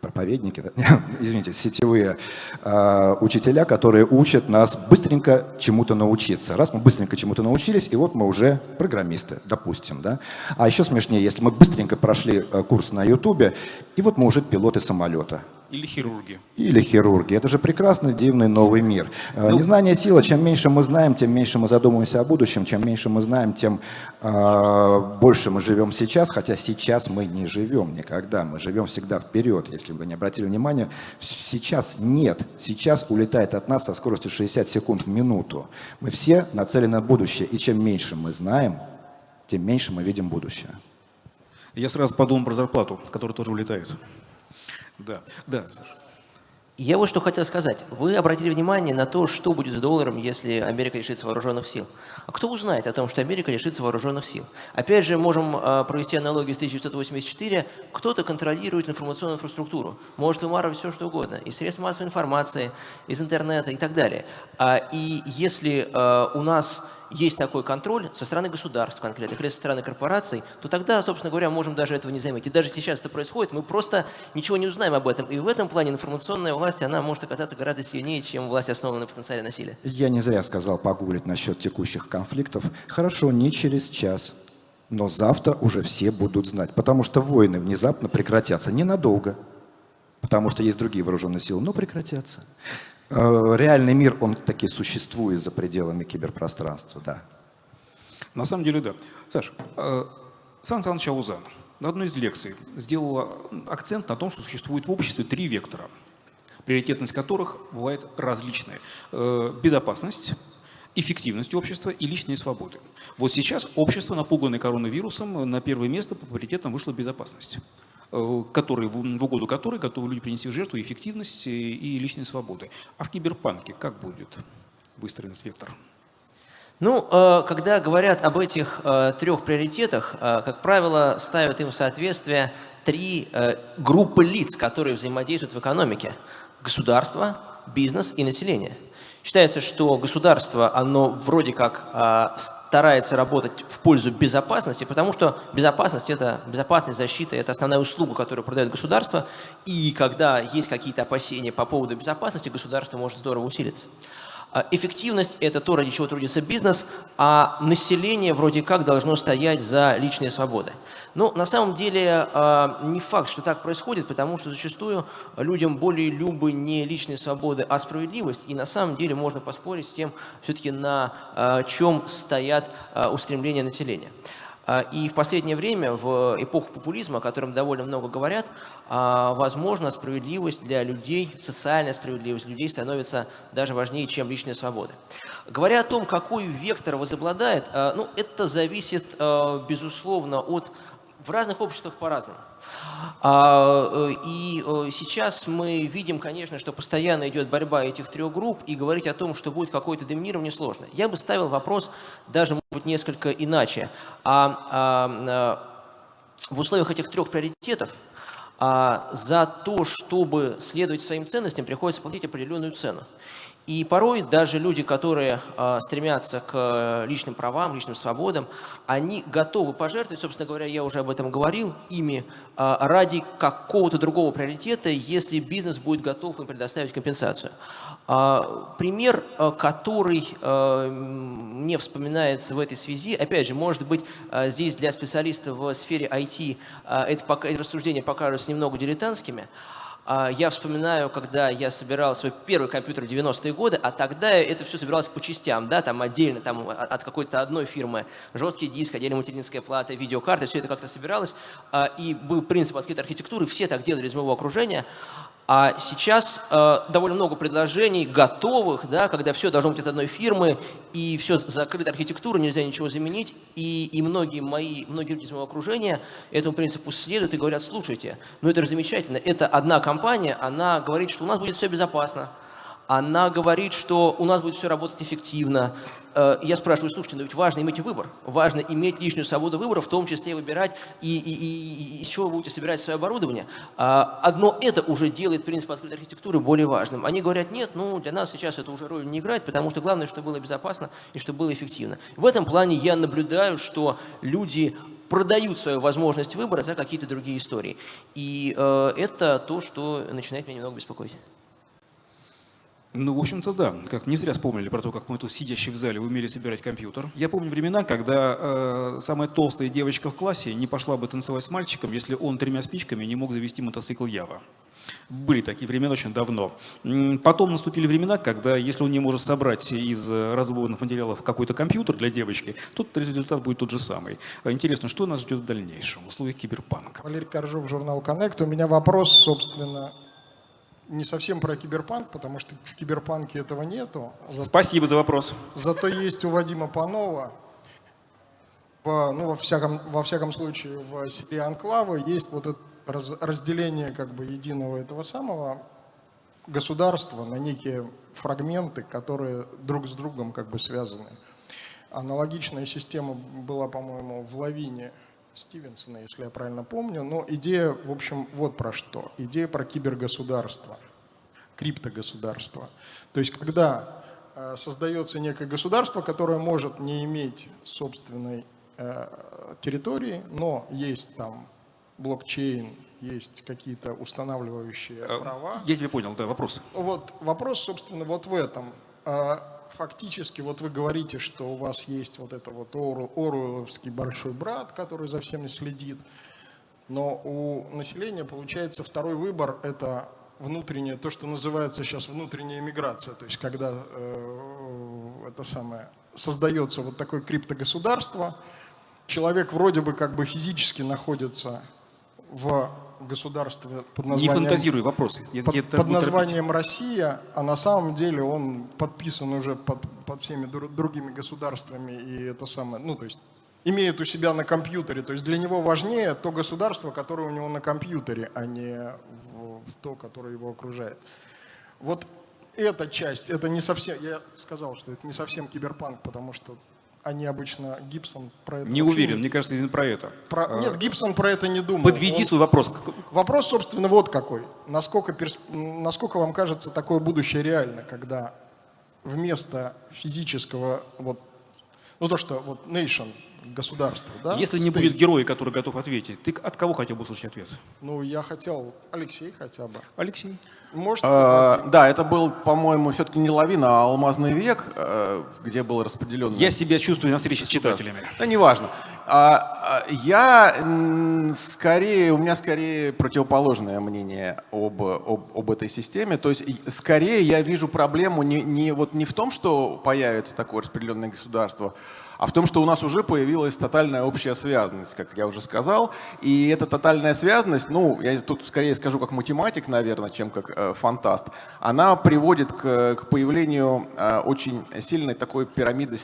проповедники, *laughs* извините, сетевые э, учителя, которые учат нас быстренько чему-то научиться. Раз мы быстренько чему-то научились, и вот мы уже программисты, допустим. Да? А еще смешнее, если мы быстренько прошли э, курс на Ютубе, и вот мы уже пилоты самолета. Или хирурги. Или хирурги. Это же прекрасный, дивный новый мир. Э, ну, Незнание сила. Чем меньше мы знаем, тем меньше мы задумываемся о будущем. Чем меньше мы знаем, тем э, больше мы живем сейчас. Хотя сейчас мы не живем никогда. Мы живем всегда вперед. Если вы не обратили внимания, сейчас нет. Сейчас улетает от нас со скоростью 60 секунд в минуту. Мы все нацелены на будущее. И чем меньше мы знаем, тем меньше мы видим будущее. Я сразу подумал про зарплату, которая тоже улетает. Да, да, Саша. Я вот что хотел сказать. Вы обратили внимание на то, что будет с долларом, если Америка лишится вооруженных сил. А кто узнает о том, что Америка лишится вооруженных сил? Опять же, можем а, провести аналогию с 1984. Кто-то контролирует информационную инфраструктуру. Может вымарывать все, что угодно. Из средств массовой информации, из интернета и так далее. А, и если а, у нас есть такой контроль со стороны государств конкретно, или со стороны корпораций, то тогда, собственно говоря, можем даже этого не заметить. И даже сейчас это происходит, мы просто ничего не узнаем об этом. И в этом плане информационная власть, она может оказаться гораздо сильнее, чем власть, основанная на потенциале насилия. Я не зря сказал погуглить насчет текущих конфликтов. Хорошо, не через час, но завтра уже все будут знать, потому что войны внезапно прекратятся ненадолго, потому что есть другие вооруженные силы, но прекратятся. Э, реальный мир, он таки существует за пределами киберпространства, да. На самом деле, да. Саш, э, Сан Саныч Аузан на одной из лекций сделал акцент на том, что существует в обществе три вектора, приоритетность которых бывает различная. Э, безопасность, эффективность общества и личные свободы. Вот сейчас общество, напуганное коронавирусом, на первое место по приоритетам вышла безопасность. Э, который, в угоду которой готовы люди принести в жертву эффективность и личные свободы. А в киберпанке как будет выстроен этот вектор? Ну, э, когда говорят об этих э, трех приоритетах, как правило, ставят им в соответствие три группы лиц, которые взаимодействуют в экономике. Государство, бизнес и население. Считается, что государство, оно вроде как а, старается работать в пользу безопасности, потому что безопасность это безопасность, защита, это основная услуга, которую продает государство. И когда есть какие-то опасения по поводу безопасности, государство может здорово усилиться. А Эффективность – это то, ради чего трудится бизнес, а население вроде как должно стоять за личные свободы. Но на самом деле а, не факт, что так происходит, потому что зачастую людям более любы не личные свободы, а справедливость. И на самом деле можно поспорить с тем, все-таки на а, чем стоят устремления населения. А, и в последнее время, в эпоху популизма, о котором довольно много говорят, а, возможно, справедливость для людей, социальная справедливость людей становится даже важнее, чем личная свобода. Говоря о том, какой вектор возобладает, а, ну, это зависит, безусловно, от в разных обществах по-разному. А, э, и э, сейчас мы видим, конечно, что постоянно идет борьба этих трех групп, и говорить о том, что будет какое-то доминирование, сложно. Я бы ставил вопрос даже, может быть, несколько иначе. А, а, а в условиях этих трех приоритетов за то, чтобы следовать своим ценностям, приходится платить определенную цену. И порой даже люди, которые э, стремятся к э, личным правам, личным свободам, они готовы пожертвовать, собственно говоря, я уже об этом говорил, ими э, ради какого-то другого приоритета, если бизнес будет готов им предоставить компенсацию. Э, пример, который э, мне вспоминается в этой связи, опять же, может быть, э, здесь для специалистов в сфере IT э, это, пока, эти рассуждения покажутся немного дилетантскими, я вспоминаю, когда я собирал свой первый компьютер в 90-е годы, а тогда это все собиралось по частям, да, там отдельно, там от какой-то одной фирмы, жесткий диск, отдельно материнская плата, видеокарта, все это как-то собиралось, а, и был принцип открытой архитектуры, все так делали из моего окружения, а сейчас э, довольно много предложений готовых, да, когда все должно быть от одной фирмы, и все закрыта архитектура, нельзя ничего заменить. И, и многие, мои, многие люди из моего окружения этому принципу следуют и говорят, слушайте, ну это же замечательно, это одна компания, она говорит, что у нас будет все безопасно, она говорит, что у нас будет все работать эффективно. Э, я спрашиваю, слушайте, но ведь важно иметь выбор. Важно иметь лишнюю свободу выбора, в том числе выбирать, и, и, и, и из чего вы будете собирать свое оборудование. А, одно это уже делает принцип открытой архитектуры более важным. Они говорят, нет, ну для нас сейчас это уже роль не играет, потому что главное, чтобы было безопасно и чтобы было эффективно. В этом плане я наблюдаю, что люди продают свою возможность выбора за какие-то другие истории. И э, это то, что начинает меня немного беспокоить. Ну, в общем-то, да. Как не зря вспомнили про то, как мы тут сидящие в зале умели собирать компьютер. Я помню времена, когда э, самая толстая девочка в классе не пошла бы танцевать с мальчиком, если он тремя спичками не мог завести мотоцикл Ява. Были такие времена очень давно. Потом наступили времена, когда если он не может собрать из разборных материалов какой-то компьютер для девочки, то результат будет тот же самый. Интересно, что нас ждет в дальнейшем в условиях киберпанка? Валерий Коржов, журнал Connect. У меня вопрос, собственно, не совсем про киберпанк, потому что в киберпанке этого нету. Зато, Спасибо за вопрос. Зато есть у Вадима Панова, в, ну, во, всяком, во всяком случае, в серии Анклава есть вот это раз, разделение как бы единого этого самого государства на некие фрагменты, которые друг с другом как бы связаны. Аналогичная система была, по-моему, в Лавине Стивенсона, если я правильно помню. Но идея, в общем, вот про что. Идея про кибергосударство, криптогосударство. То есть, когда э, создается некое государство, которое может не иметь собственной э, территории, но есть там блокчейн, есть какие-то устанавливающие э, права. Я тебя понял, да, вопрос. Вот вопрос, собственно, вот в этом фактически вот вы говорите, что у вас есть вот это вот Оруэлловский большой брат, который за всеми следит, но у населения получается второй выбор – это внутренняя, то, что называется сейчас внутренняя миграция, то есть когда э, это самое, создается вот такое криптогосударство, человек вроде бы как бы физически находится в государстве под названием... Не фантазируй вопросы. Под, под названием Россия, а на самом деле он подписан уже под, под всеми другими государствами и это самое, ну то есть имеет у себя на компьютере. То есть для него важнее то государство, которое у него на компьютере, а не в, в то, которое его окружает. Вот эта часть, это не совсем, я сказал, что это не совсем киберпанк, потому что они обычно, Гибсон про это... Не уверен, мне кажется, именно про это. Про... А, Нет, Гибсон про это не думал. Подведи Он... свой вопрос. Вопрос, собственно, вот какой. Насколько, перс... Насколько вам кажется такое будущее реально, когда вместо физического, вот, ну то, что вот nation, государство, да? Если не будет героя, который готов ответить, ты от кого хотел бы услышать ответ? Ну, я хотел, Алексей хотя бы. Алексей. Может, Э, Да, это был, по-моему, все-таки не лавина, а алмазный век, э, где был распределен... Я себя чувствую на встрече с читателями. Да, неважно. А, а, Я скорее, у меня скорее противоположное мнение об, об, об этой системе. То есть скорее я вижу проблему не, не, вот не в том, что появится такое распределенное государство, а в том, что у нас уже появилась тотальная общая связанность, как я уже сказал. И эта тотальная связанность, ну, я тут скорее скажу как математик, наверное, чем как э, фантаст, она приводит к, к появлению э, очень сильной такой пирамиды,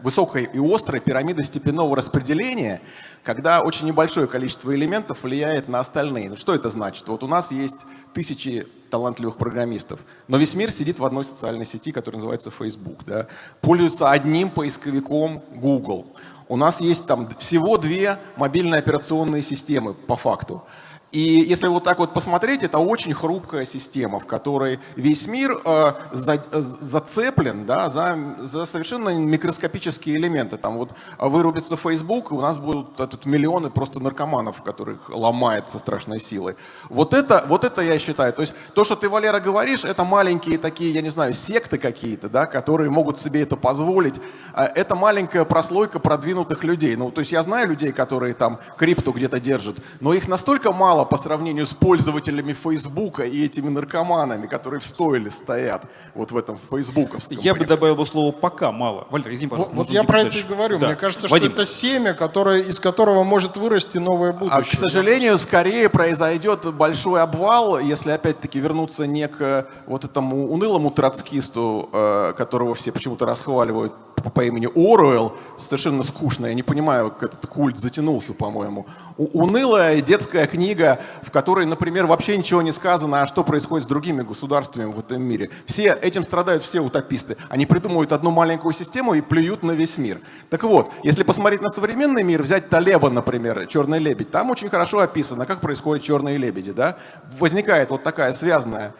высокой и острой пирамиды степенного распределения, когда очень небольшое количество элементов влияет на остальные. Ну, что это значит? Вот у нас есть тысячи талантливых программистов, но весь мир сидит в одной социальной сети, которая называется Facebook, да? пользуется одним поисковиком Google. У нас есть там всего две мобильные операционные системы по факту. И если вот так вот посмотреть, это очень хрупкая система, в которой весь мир э, за- э, зацеплен да, за, за совершенно микроскопические элементы. Там вот вырубится Facebook, и у нас будут тут миллионы просто наркоманов, которых ломает со страшной силой. Вот это, вот это я считаю. То есть то, что ты, Валера, говоришь, это маленькие такие, я не знаю, секты какие-то, да, которые могут себе это позволить. А Это маленькая прослойка продвинутых людей. Ну, то есть я знаю людей, которые там крипту где-то держат, но их настолько мало по сравнению с пользователями Фейсбука и этими наркоманами, которые в стойле стоят вот в этом фейсбуковском. Я бы добавил бы слово «пока» мало. Валерий, извини, Вот, пожалуйста. вот можно я про это дальше. и говорю. Да. Мне кажется, Вадим, что это семя, которое, из которого может вырасти новое будущее. А, к сожалению, скорее произойдет большой обвал, если опять-таки вернуться не к вот этому унылому троцкисту, э, которого все почему-то расхваливают по, имени Оруэлл, совершенно скучно, я не понимаю, как этот культ затянулся, по-моему. Унылая детская книга, в которой, например, вообще ничего не сказано, а что происходит с другими государствами в этом мире. Все, этим страдают все утописты. Они придумывают одну маленькую систему и плюют на весь мир. Так вот, если посмотреть на современный мир, взять Талеба, например, «Черный лебедь», там очень хорошо описано, как происходят черные лебеди. Да? Возникает вот такая связанная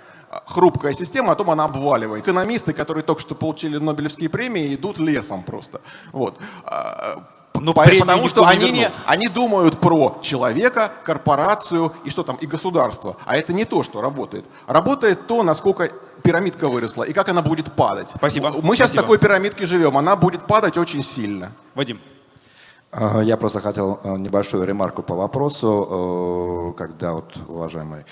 хрупкая система, а потом она обваливает. Экономисты, которые только что получили Нобелевские премии, идут лесом просто. Вот. А, Но премию потому что не они, не, они думают про человека, корпорацию и что там, и государство. А это не то, что работает. Работает то, насколько пирамидка выросла и как она будет падать. Спасибо. Мы сейчас Спасибо. в такой пирамидке живем, она будет падать очень сильно. Вадим. А, Я просто хотел э, небольшую ремарку по вопросу, э, когда вот уважаемый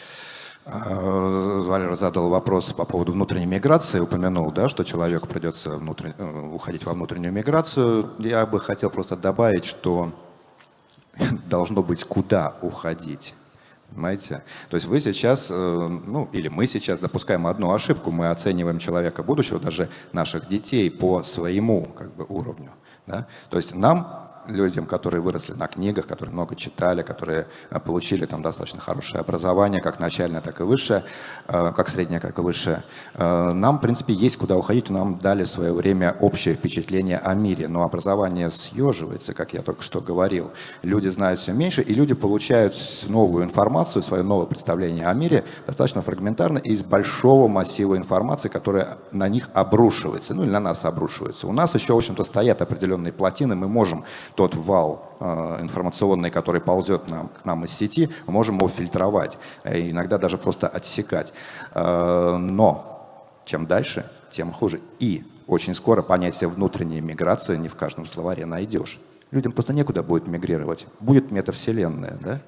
Валера задал вопрос по поводу внутренней миграции, упомянул, да, что человеку придется внутрен- э, уходить во внутреннюю миграцию. Я бы хотел просто добавить, что *laughs* должно быть куда уходить. Понимаете? То есть вы сейчас, э, ну или мы сейчас допускаем одну ошибку, мы оцениваем человека будущего, даже наших детей по своему как бы, уровню. Да? То есть нам, людям, которые выросли на книгах, которые много читали, которые э, получили там достаточно хорошее образование, как начальное, так и высшее, э, как среднее, как и высшее, э, нам, в принципе, есть куда уходить, нам дали в свое время общее впечатление о мире, но образование съеживается, как я только что говорил. Люди знают все меньше, и люди получают новую информацию, свое новое представление о мире достаточно фрагментарно из большого массива информации, которая на них обрушивается, ну или на нас обрушивается. У нас еще, в общем-то, стоят определенные плотины, мы можем тот вал э, информационный, который ползет нам, к нам из сети, мы можем его фильтровать, э, иногда даже просто отсекать. Э, но чем дальше, тем хуже. И очень скоро понятие внутренней миграции не в каждом словаре найдешь. Людям просто некуда будет мигрировать. Будет метавселенная, да?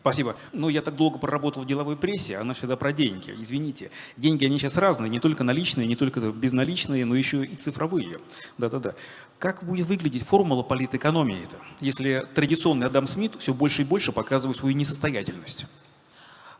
Спасибо. Ну, я так долго проработал в деловой прессе, она всегда про деньги. Извините. Деньги, они сейчас разные, не только наличные, не только безналичные, но еще и цифровые. Да-да-да. Как будет выглядеть формула политэкономии-то, если традиционный Адам Смит все больше и больше показывает свою несостоятельность?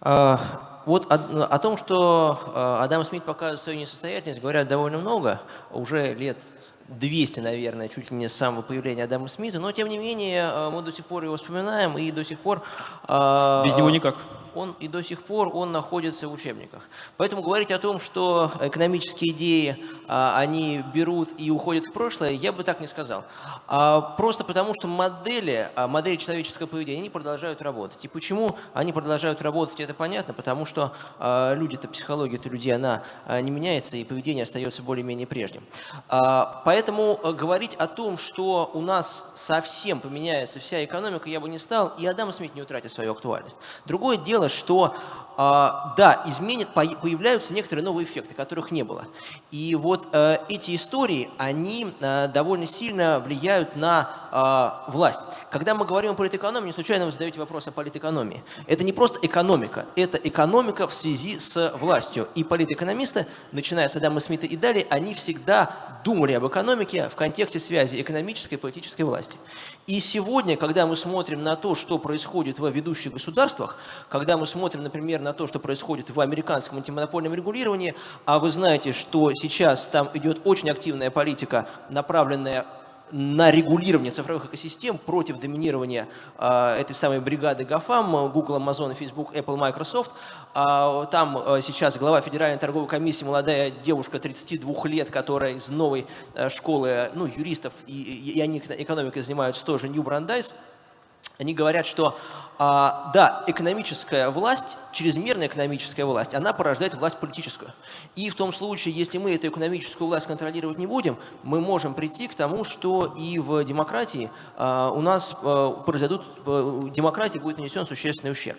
А, Вот о, о том, что а, Адам Смит показывает свою несостоятельность, говорят довольно много, уже лет 200, наверное, чуть ли не с самого появления Адама Смита, но тем не менее а, мы до сих пор его вспоминаем и до сих пор... Без него никак. Он и до сих пор он находится в учебниках. Поэтому говорить о том, что экономические идеи, а, они берут и уходят в прошлое, я бы так не сказал. А, просто потому, что модели, а, модели человеческого поведения, они продолжают работать. И почему они продолжают работать, это понятно, потому что люди-то, психология-то людей, она не меняется, и поведение остается более-менее прежним. Поэтому говорить о том, что у нас совсем поменяется вся экономика, я бы не стал, и Адам Смит не утратит свою актуальность. Другое дело, что да, изменит, появляются некоторые новые эффекты, которых не было. И вот э, эти истории, они э, довольно сильно влияют на э, власть. Когда мы говорим о политэкономии, не случайно вы задаете вопрос о политэкономии. Это не просто экономика, это экономика в связи с властью. И политэкономисты, начиная с Адама Смита и далее, они всегда думали об экономике в контексте связи экономической и политической власти. И сегодня, когда мы смотрим на то, что происходит в ведущих государствах, когда мы смотрим, например, на то, что происходит в американском антимонопольном регулировании, а вы знаете, что сейчас там идет очень активная политика, направленная на регулирование цифровых экосистем против доминирования э, этой самой бригады GAFAM, Google, Amazon, Facebook, Apple, Microsoft. Э, там э, сейчас глава Федеральной торговой комиссии, молодая девушка 32 лет, которая из новой э, школы ну, юристов, и, и они экономикой занимаются тоже, New Brandeis. Они говорят, что а, да, экономическая власть, чрезмерная экономическая власть, она порождает власть политическую. И в том случае, если мы эту экономическую власть контролировать не будем, мы можем прийти к тому, что и в демократии а, у нас а, произойдут, а, демократии будет нанесен существенный ущерб.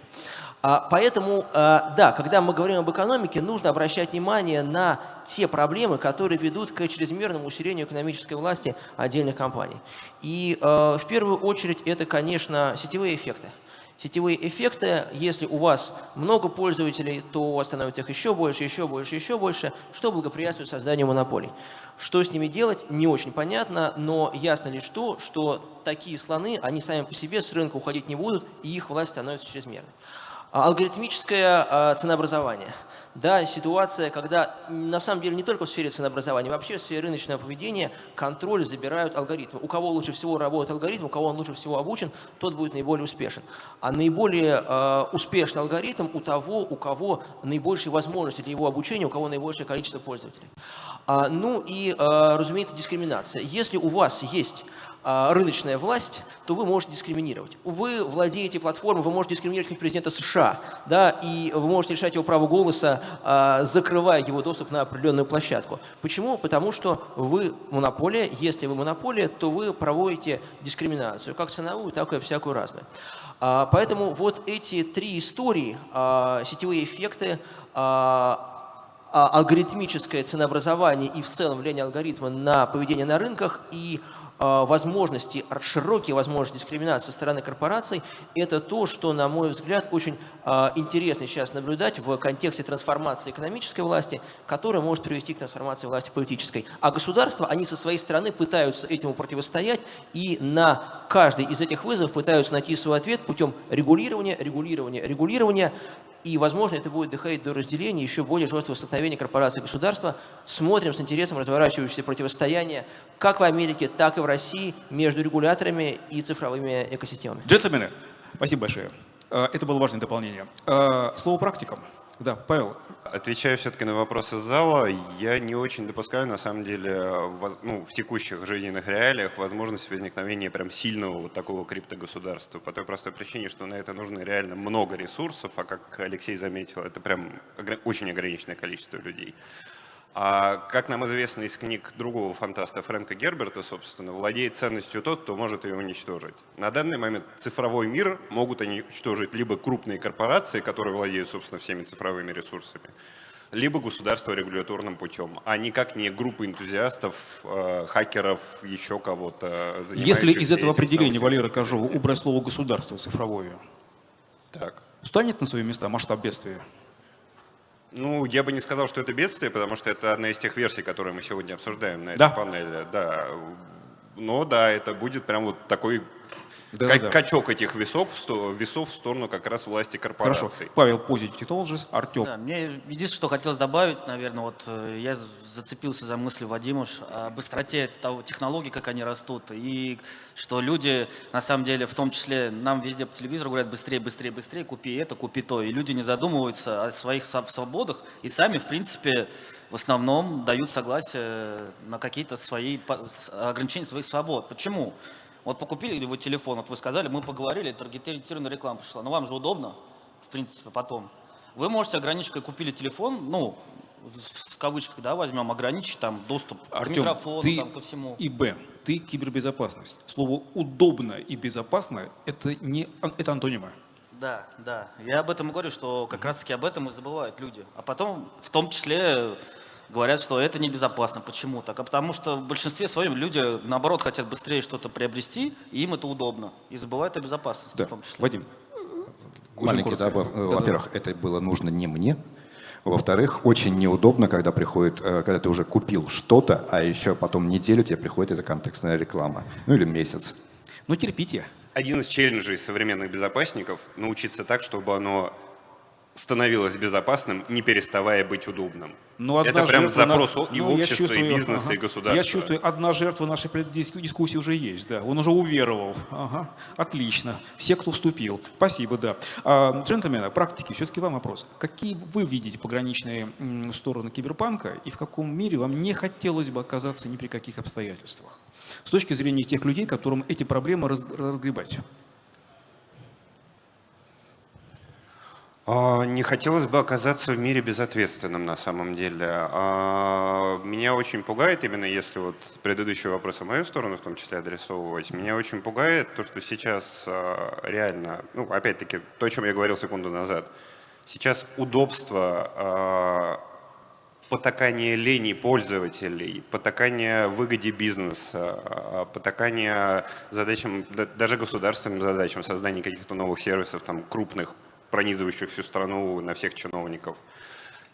А, поэтому, а, да, когда мы говорим об экономике, нужно обращать внимание на те проблемы, которые ведут к чрезмерному усилению экономической власти отдельных компаний. И а, в первую очередь это, конечно, сетевые эффекты. Сетевые эффекты, если у вас много пользователей, то у вас становится их еще больше, еще больше, еще больше, что благоприятствует созданию монополий. Что с ними делать, не очень понятно, но ясно лишь то, что такие слоны, они сами по себе с рынка уходить не будут, и их власть становится чрезмерной. А, алгоритмическое а, ценообразование. Да, ситуация, когда на самом деле не только в сфере ценообразования, вообще в сфере рыночного поведения контроль забирают алгоритмы. У кого лучше всего работает алгоритм, у кого он лучше всего обучен, тот будет наиболее успешен. А наиболее э, успешный алгоритм у того, у кого наибольшие возможности для его обучения, у кого наибольшее количество пользователей. А, ну и, э, разумеется, дискриминация. Если у вас есть рыночная власть, то вы можете дискриминировать. Вы владеете платформой, вы можете дискриминировать как президента США, да, и вы можете лишать его права голоса, а, закрывая его доступ на определенную площадку. Почему? Потому что вы монополия, если вы монополия, то вы проводите дискриминацию, как ценовую, так и всякую разную. А, поэтому вот эти три истории, сетевые эффекты, алгоритмическое ценообразование и в целом влияние алгоритма на поведение на рынках и а, возможности, широкие возможности дискриминации со стороны корпораций, это то, что, на мой взгляд, очень а, интересно сейчас наблюдать в контексте трансформации экономической власти, которая может привести к трансформации власти политической. А государства, они со своей стороны пытаются этому противостоять и на каждый из этих вызовов пытаются найти свой ответ путем регулирования, регулирования, регулирования, и, возможно, это будет доходить до разделения еще более жесткого столкновения корпорации и государства. Смотрим с интересом разворачивающееся противостояние как в Америке, так и в России между регуляторами и цифровыми экосистемами. Джентльмены, спасибо большое. Э, это было важное дополнение. Э, слово практикам. Да, Павел. Отвечая все-таки на вопросы зала, я не очень допускаю, на самом деле, ну, в текущих жизненных реалиях возможность возникновения прям сильного вот такого криптогосударства. По той простой причине, что на это нужно реально много ресурсов, а как Алексей заметил, это прям очень ограниченное количество людей. А как нам известно из книг другого фантаста Фрэнка Герберта, собственно, владеет ценностью тот, кто может ее уничтожить. На данный момент цифровой мир могут уничтожить либо крупные корпорации, которые владеют, собственно, всеми цифровыми ресурсами, либо государство регуляторным путем, а никак не группы энтузиастов, э, хакеров, еще кого-то. Если из этого определения Валера Кожова убрать слово «государство» цифровое, так. станет на свои места масштаб бедствия? Ну, я бы не сказал, что это бедствие, потому что это одна из тех версий, которые мы сегодня обсуждаем на этой да. панели. Да. Но да, это будет прям вот такой Да, Как- да. Качок этих весов, весов в сторону как раз власти Хорошо. корпораций. Павел Positive Technologies, Артем. Да, мне единственное, что хотелось добавить, наверное, вот э, я зацепился за мысли Вадима о быстроте того, технологий, как они растут, и что люди, на самом деле, в том числе, нам везде по телевизору говорят быстрее, быстрее, быстрее, купи это, купи то, и люди не задумываются о своих свободах и сами, в принципе, в основном дают согласие на какие-то свои ограничения своих свобод. Почему? Вот покупили вы телефон, вот вы сказали, мы поговорили, таргетированная реклама пришла. Но вам же удобно, в принципе, потом. Вы можете ограничить, как купили телефон, ну, в кавычках, да, возьмем, ограничить там доступ к Артем, микрофону, ты там, ко всему. и Б, ты кибербезопасность. Слово «удобно» и «безопасно» — это, не, это антонимы. Да, да. Я об этом и говорю, что как раз-таки об этом и забывают люди. А потом, в том числе, говорят, что это небезопасно. Почему так? А потому что в большинстве своем люди, наоборот, хотят быстрее что-то приобрести, и им это удобно. И забывают о безопасности Да. в том числе. Вадим. Маленький добав. Да-да-да. Во-первых, это было нужно не мне. Во-вторых, очень неудобно, когда приходит, э, когда ты уже купил что-то, а еще потом неделю тебе приходит эта контекстная реклама. Ну или месяц. Ну, терпите. Один из челленджей современных безопасников – научиться так, чтобы оно становилось безопасным, не переставая быть удобным. Ну, одна Это прям жертва на- запрос и ну, общества, и чувствую, бизнеса, ага. и государства. Я чувствую, одна жертва нашей дискуссии уже есть, да. Он уже уверовал. Ага. Отлично. Все, кто вступил. Спасибо, да. А, джентльмены, практики, все-таки вам вопрос. Какие вы видите пограничные стороны киберпанка и в каком мире вам не хотелось бы оказаться ни при каких обстоятельствах? С точки зрения тех людей, которым эти проблемы раз- разгребать. Не хотелось бы оказаться в мире безответственным на самом деле. А, Меня очень пугает, именно если вот предыдущий вопрос в мою сторону в том числе адресовывать, меня очень пугает то, что сейчас а, реально, ну опять-таки то, о чем я говорил секунду назад, сейчас удобство, а, потакание лени пользователей, потакание выгоде бизнеса, а, потакание задачам, да- даже государственным задачам, создания каких-то новых сервисов, там, крупных, пронизывающих всю страну на всех чиновников.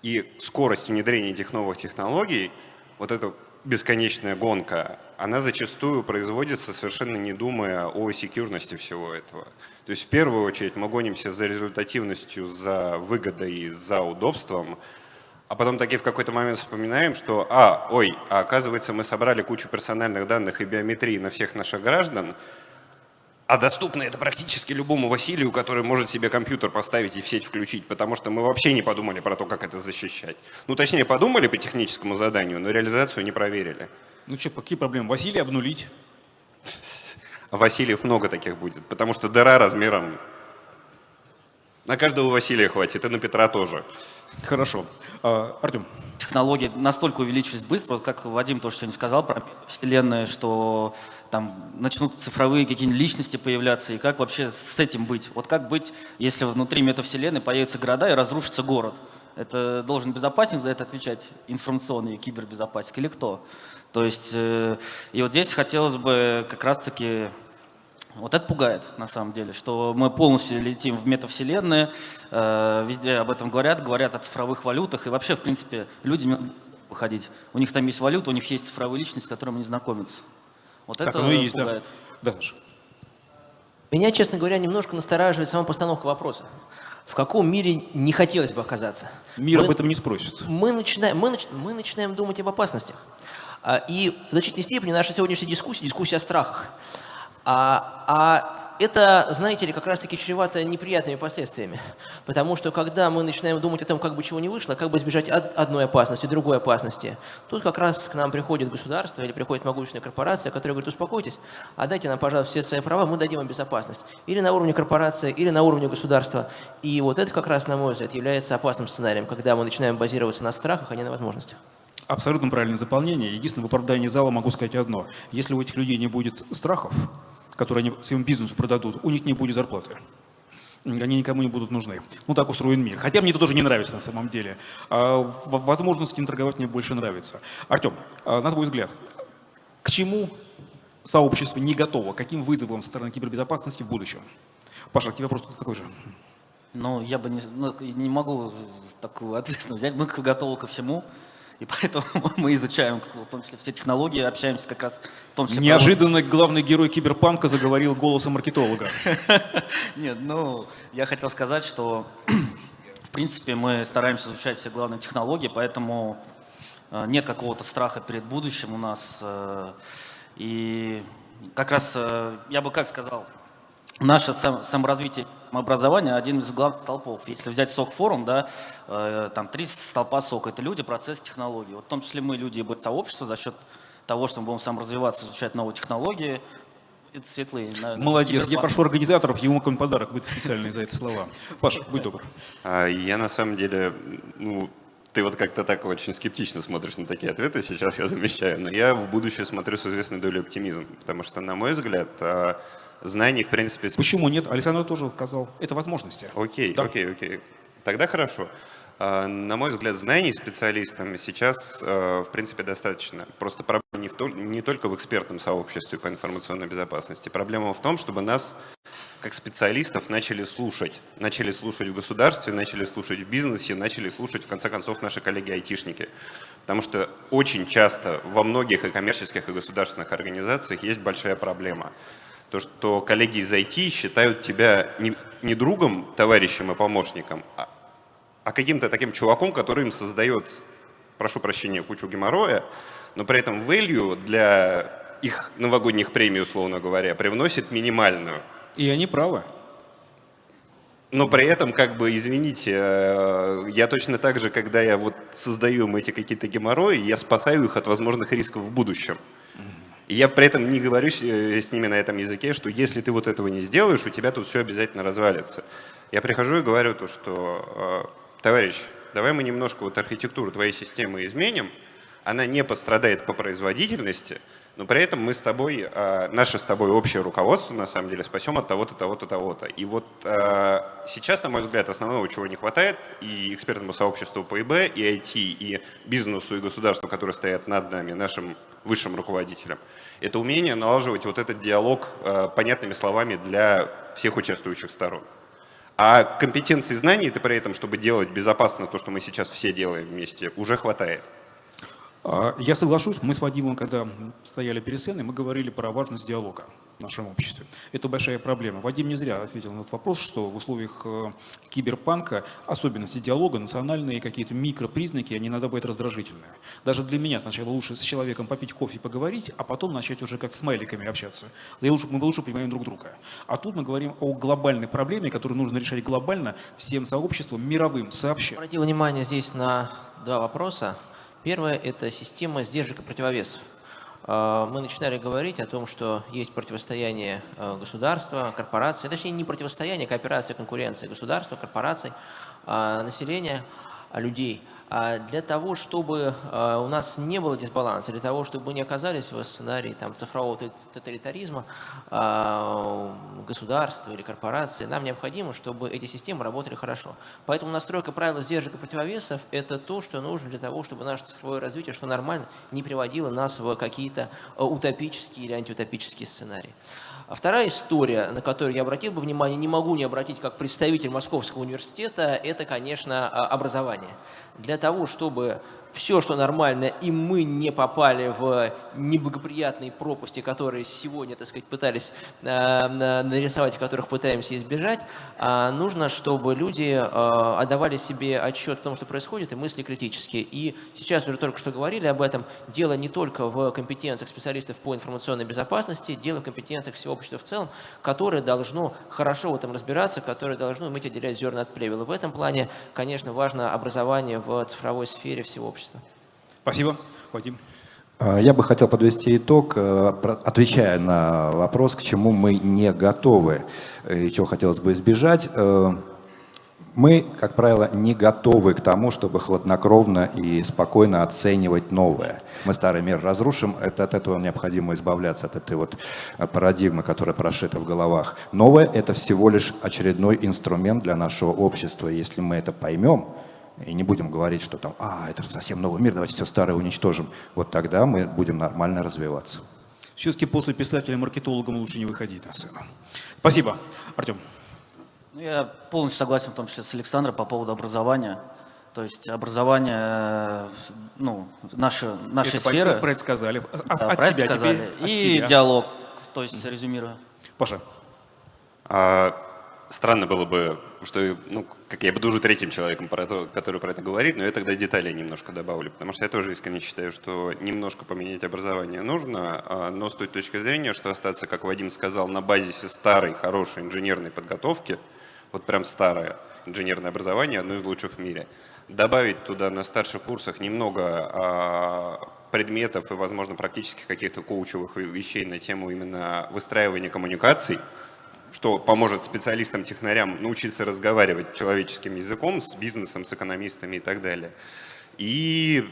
И скорость внедрения этих новых технологий, вот эта бесконечная гонка, она зачастую производится совершенно не думая о секьюрности всего этого. То есть в первую очередь мы гонимся за результативностью, за выгодой, за удобством, а потом таки в какой-то момент вспоминаем, что, а, ой, а оказывается мы собрали кучу персональных данных и биометрии на всех наших граждан, а доступно это практически любому Василию, который может себе компьютер поставить и в сеть включить, потому что мы вообще не подумали про то, как это защищать. Ну, точнее, подумали по техническому заданию, но реализацию не проверили. Ну что, какие проблемы? Василия обнулить? А Васильев много таких будет, потому что дыра размером... На каждого Василия хватит, и на Петра тоже. Хорошо. А, Артем. технологии настолько увеличились быстро, вот как Вадим тоже сегодня сказал про вселенную, что там начнут цифровые какие-нибудь личности появляться, и как вообще с этим быть? Вот как быть, если внутри метавселенной появятся города и разрушится город? Это должен безопасник за это отвечать, информационный кибербезопасник или кто? То есть, э, и вот здесь хотелось бы как раз-таки вот это пугает, на самом деле, что мы полностью летим в метавселенные, э, везде об этом говорят, говорят о цифровых валютах, и вообще, в принципе, люди не выходить. У них там есть валюта, у них есть цифровые личности, с которыми они знакомятся. Вот Так это оно и есть, да. пугает. Да, Саша. Меня, честно говоря, немножко настораживает сама постановка вопроса. В каком мире не хотелось бы оказаться? Мир Мы- об этом не спросит. мы начинаем, мы, нач- мы начинаем думать об опасностях. А, И в значительной степени наша сегодняшняя дискуссия – дискуссия о страхах. А, а это, знаете ли, как раз-таки чревато неприятными последствиями. Потому что когда мы начинаем думать о том, как бы чего не вышло, как бы избежать од- одной опасности, другой опасности, тут как раз к нам приходит государство или приходит могущественная корпорация, которая говорит, успокойтесь, отдайте нам, пожалуйста, все свои права, мы дадим вам безопасность. Или на уровне корпорации, или на уровне государства. И вот это как раз, на мой взгляд, является опасным сценарием, когда мы начинаем базироваться на страхах, а не на возможностях. Абсолютно правильное заполнение. Единственное, в оправдании зала могу сказать одно. Если у этих людей не будет страхов, которые они своему бизнесу продадут, у них не будет зарплаты. Они никому не будут нужны. Ну, так устроен мир. Хотя мне это тоже не нравится на самом деле. А, возможность не торговать мне больше нравится. Артем, а, на твой взгляд, к чему сообщество не готово? Каким вызовом со стороны кибербезопасности в будущем? Паша, тебе вопрос такой же. Ну, я бы не, ну, не могу такую ответственность взять. Мы готовы ко всему. И поэтому *laughs* мы изучаем, в том числе, все технологии, общаемся как раз в том числе... Неожиданно главный герой киберпанка заговорил голосом маркетолога. *laughs* Нет, ну, я хотел сказать, что, *clears throat* в принципе, мы стараемся изучать все главные технологии, поэтому э, нет какого-то страха перед будущим у нас. Э, и как раз, э, я бы как сказал, наше сам, саморазвитие образования один из главных толпов. Если взять СОК форум, да, э, там три столпа СОК – это люди, процесс, технологии. Вот в том числе мы, люди сообщества, за счет того, что мы будем саморазвиваться, изучать новые технологии, это светлые. На, Молодец. Я прошу организаторов ему какой-нибудь подарок выдать специальный за эти слова. Паша, будь добр. А, я на самом деле, ну, ты вот как-то так очень скептично смотришь на такие ответы, сейчас я замечаю, но я в будущее смотрю с известной долей оптимизма, потому что, на мой взгляд, а, знаний, в принципе... Почему нет? Александр тоже сказал, это возможности. Окей, да. окей, окей. Тогда хорошо. А, на мой взгляд, знаний специалистам сейчас, а, в принципе, достаточно. Просто проблема не, в то, не только в экспертном сообществе по информационной безопасности. Проблема в том, чтобы нас, как специалистов, начали слушать. Начали слушать в государстве, начали слушать в бизнесе, начали слушать, в конце концов, наши коллеги-айтишники. Потому что очень часто во многих и коммерческих, и государственных организациях есть большая проблема – то, что коллеги из IT считают тебя не, не другом, товарищем и помощником, а, а каким-то таким чуваком, который им создает, прошу прощения, кучу геморроя, но при этом value для их новогодних премий, условно говоря, привносит минимальную. И они правы. Но при этом, как бы, извините, э, я точно так же, когда я вот создаю им эти какие-то геморрои, я спасаю их от возможных рисков в будущем. И я при этом не говорю э, с ними на этом языке, что если ты вот этого не сделаешь, у тебя тут все обязательно развалится. Я прихожу и говорю то, что, э, товарищ, давай мы немножко вот архитектуру твоей системы изменим, она не пострадает по производительности, но при этом мы с тобой, э, наше с тобой общее руководство, на самом деле, спасем от того-то, того-то, того-то. И вот сейчас, на мой взгляд, основного, чего не хватает, и экспертному сообществу по ИБ, и IT, и бизнесу, и государству, которые стоят над нами, нашим высшим руководителям, это умение налаживать вот этот диалог э, понятными словами для всех участвующих сторон. А компетенции знаний это при этом, чтобы делать безопасно то, что мы сейчас все делаем вместе, уже хватает. А, я соглашусь, мы с Вадимом, когда стояли перед сценой, мы говорили про важность диалога в нашем обществе. Это большая проблема. Вадим не зря ответил на этот вопрос, что в условиях э, киберпанка особенности диалога, национальные какие-то микропризнаки, они иногда бывают раздражительные. Даже для меня сначала лучше с человеком попить кофе, поговорить, а потом начать уже как с смайликами общаться. И лучше, мы лучше понимаем друг друга. А тут мы говорим о глобальной проблеме, которую нужно решать глобально всем сообществом, мировым, сообща. Обратил внимание здесь на два вопроса. Первое – это система сдержек и противовесов. А, мы начинали говорить о том, что есть противостояние а, государства, корпорации, точнее не противостояние, а кооперация, конкуренция государства, корпораций, населения, людей – для того, чтобы а, у нас не было дисбаланса, для того, чтобы мы не оказались в сценарии там, цифрового тоталитаризма а, государства или корпорации, нам необходимо, чтобы эти системы работали хорошо. Поэтому настройка правил сдержек и противовесов – это то, что нужно для того, чтобы наше цифровое развитие, что нормально, не приводило нас в какие-то утопические или антиутопические сценарии. А вторая история, на которую я обратил бы внимание, не могу не обратить как представитель Московского университета, это, конечно, образование. Для того, чтобы все, что нормально, и мы не попали в неблагоприятные пропасти, которые сегодня, так сказать, пытались э, нарисовать, которых пытаемся избежать, э, нужно, чтобы люди э, отдавали себе отчет о том, что происходит, и мысли критические. И сейчас уже только что говорили об этом. Дело не только в компетенциях специалистов по информационной безопасности, дело в компетенциях всего общества в целом, которое должно хорошо в этом разбираться, которое должно уметь отделять зерна от плевел. В этом плане, конечно, важно образование в цифровой сфере всего общества общества. Спасибо. Вадим. А, я бы хотел подвести итог, э, отвечая на вопрос, к чему мы не готовы и чего хотелось бы избежать. Э, мы, как правило, не готовы к тому, чтобы хладнокровно и спокойно оценивать новое. Мы старый мир разрушим, это, от этого необходимо избавляться, от этой вот парадигмы, которая прошита в головах. Новое – это всего лишь очередной инструмент для нашего общества. Если мы это поймем, и не будем говорить, что там, а, это совсем новый мир, давайте все старое уничтожим. Вот тогда мы будем нормально развиваться. Все-таки после писателя-маркетологом лучше не выходить на сцену. Спасибо. Артем. Ну, я полностью согласен в том числе с Александром по поводу образования. То есть образование, э, ну, наша, наша Это сфера. Про это сказали. А- да, от это себя сказали. теперь, от И себя. диалог, то есть резюмируя. Паша. А, странно было бы, что, ну, как я буду уже третьим человеком, про то, который про это говорит, но я тогда детали немножко добавлю, потому что я тоже искренне считаю, что немножко поменять образование нужно, а, но с той точки зрения, что остаться, как Вадим сказал, на базисе старой, хорошей инженерной подготовки, вот прям старое инженерное образование, одно из лучших в мире, добавить туда на старших курсах немного а, предметов и, возможно, практических каких-то коучевых вещей на тему именно выстраивания коммуникаций, что поможет специалистам-технарям научиться разговаривать человеческим языком с бизнесом, с экономистами и так далее. И,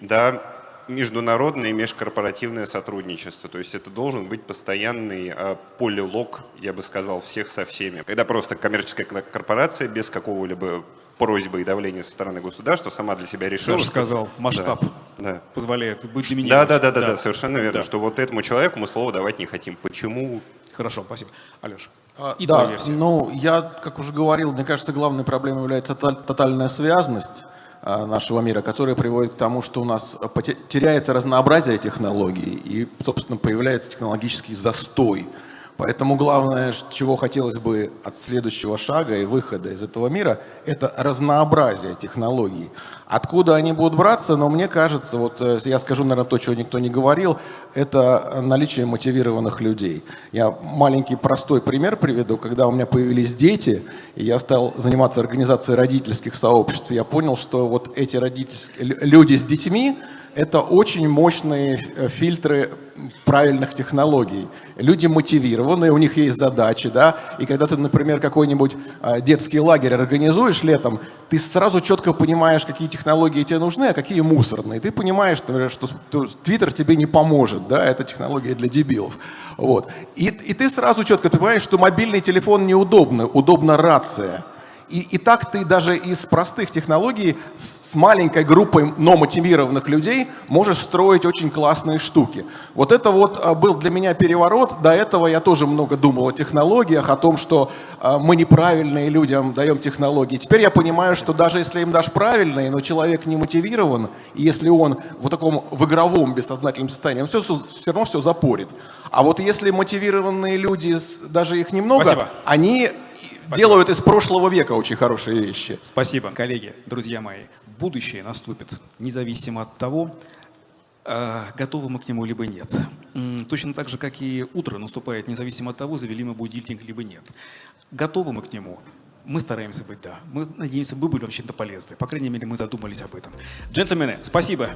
да, международное и межкорпоративное сотрудничество. То есть это должен быть постоянный э, полилог, я бы сказал, всех со всеми. Когда просто коммерческая корпорация без какого-либо просьбы и давления со стороны государства сама для себя решила. Что- сказал, масштаб Да, да. позволяет быть Да, доминирующим. да, да, да, да, совершенно верно, Да. что вот этому человеку мы слово давать не хотим. Почему? Хорошо, спасибо. Алеш, А, и да, версия. ну, я, как уже говорил, мне кажется, главной проблемой является тоталь- тотальная связность а, нашего мира, которая приводит к тому, что у нас а, теряется разнообразие технологий и, собственно, появляется технологический застой. Поэтому главное, чего хотелось бы от следующего шага и выхода из этого мира, это разнообразие технологий. Откуда они будут браться, но мне кажется, вот э, я скажу, наверное, то, чего никто не говорил, это наличие мотивированных людей. Я маленький простой пример приведу. Когда у меня появились дети, и я стал заниматься организацией родительских сообществ, я понял, что вот эти родительские лю- люди с детьми, это очень мощные э, фильтры правильных технологий. Люди мотивированные, у них есть задачи, да, и когда ты, например, какой-нибудь а, детский лагерь организуешь летом, ты сразу четко понимаешь, какие технологии тебе нужны, а какие мусорные. Ты понимаешь, что Твиттер тебе не поможет, да, это технология для дебилов. Вот. И, и ты сразу четко ты понимаешь, что мобильный телефон неудобно, удобна рация. И, и так ты даже из простых технологий с, с маленькой группой, но мотивированных людей можешь строить очень классные штуки. Вот это вот а, был для меня переворот. До этого я тоже много думал о технологиях, о том, что а, мы неправильные людям даем технологии. Теперь я понимаю, что даже если им дашь правильные, но человек не мотивирован, и если он в таком в игровом бессознательном состоянии, он все, все равно все запорит. А вот если мотивированные люди, даже их немного, Спасибо. они делают из прошлого века очень хорошие вещи. Спасибо, коллеги, друзья мои. Будущее наступит, независимо от того, э, готовы мы к нему либо нет. Точно так же, как и утро наступает, независимо от того, завели мы будильник либо нет. Готовы мы к нему? Мы стараемся быть, да. Мы надеемся, мы были вам чем-то полезны. По крайней мере, мы задумались об этом. Джентльмены, спасибо.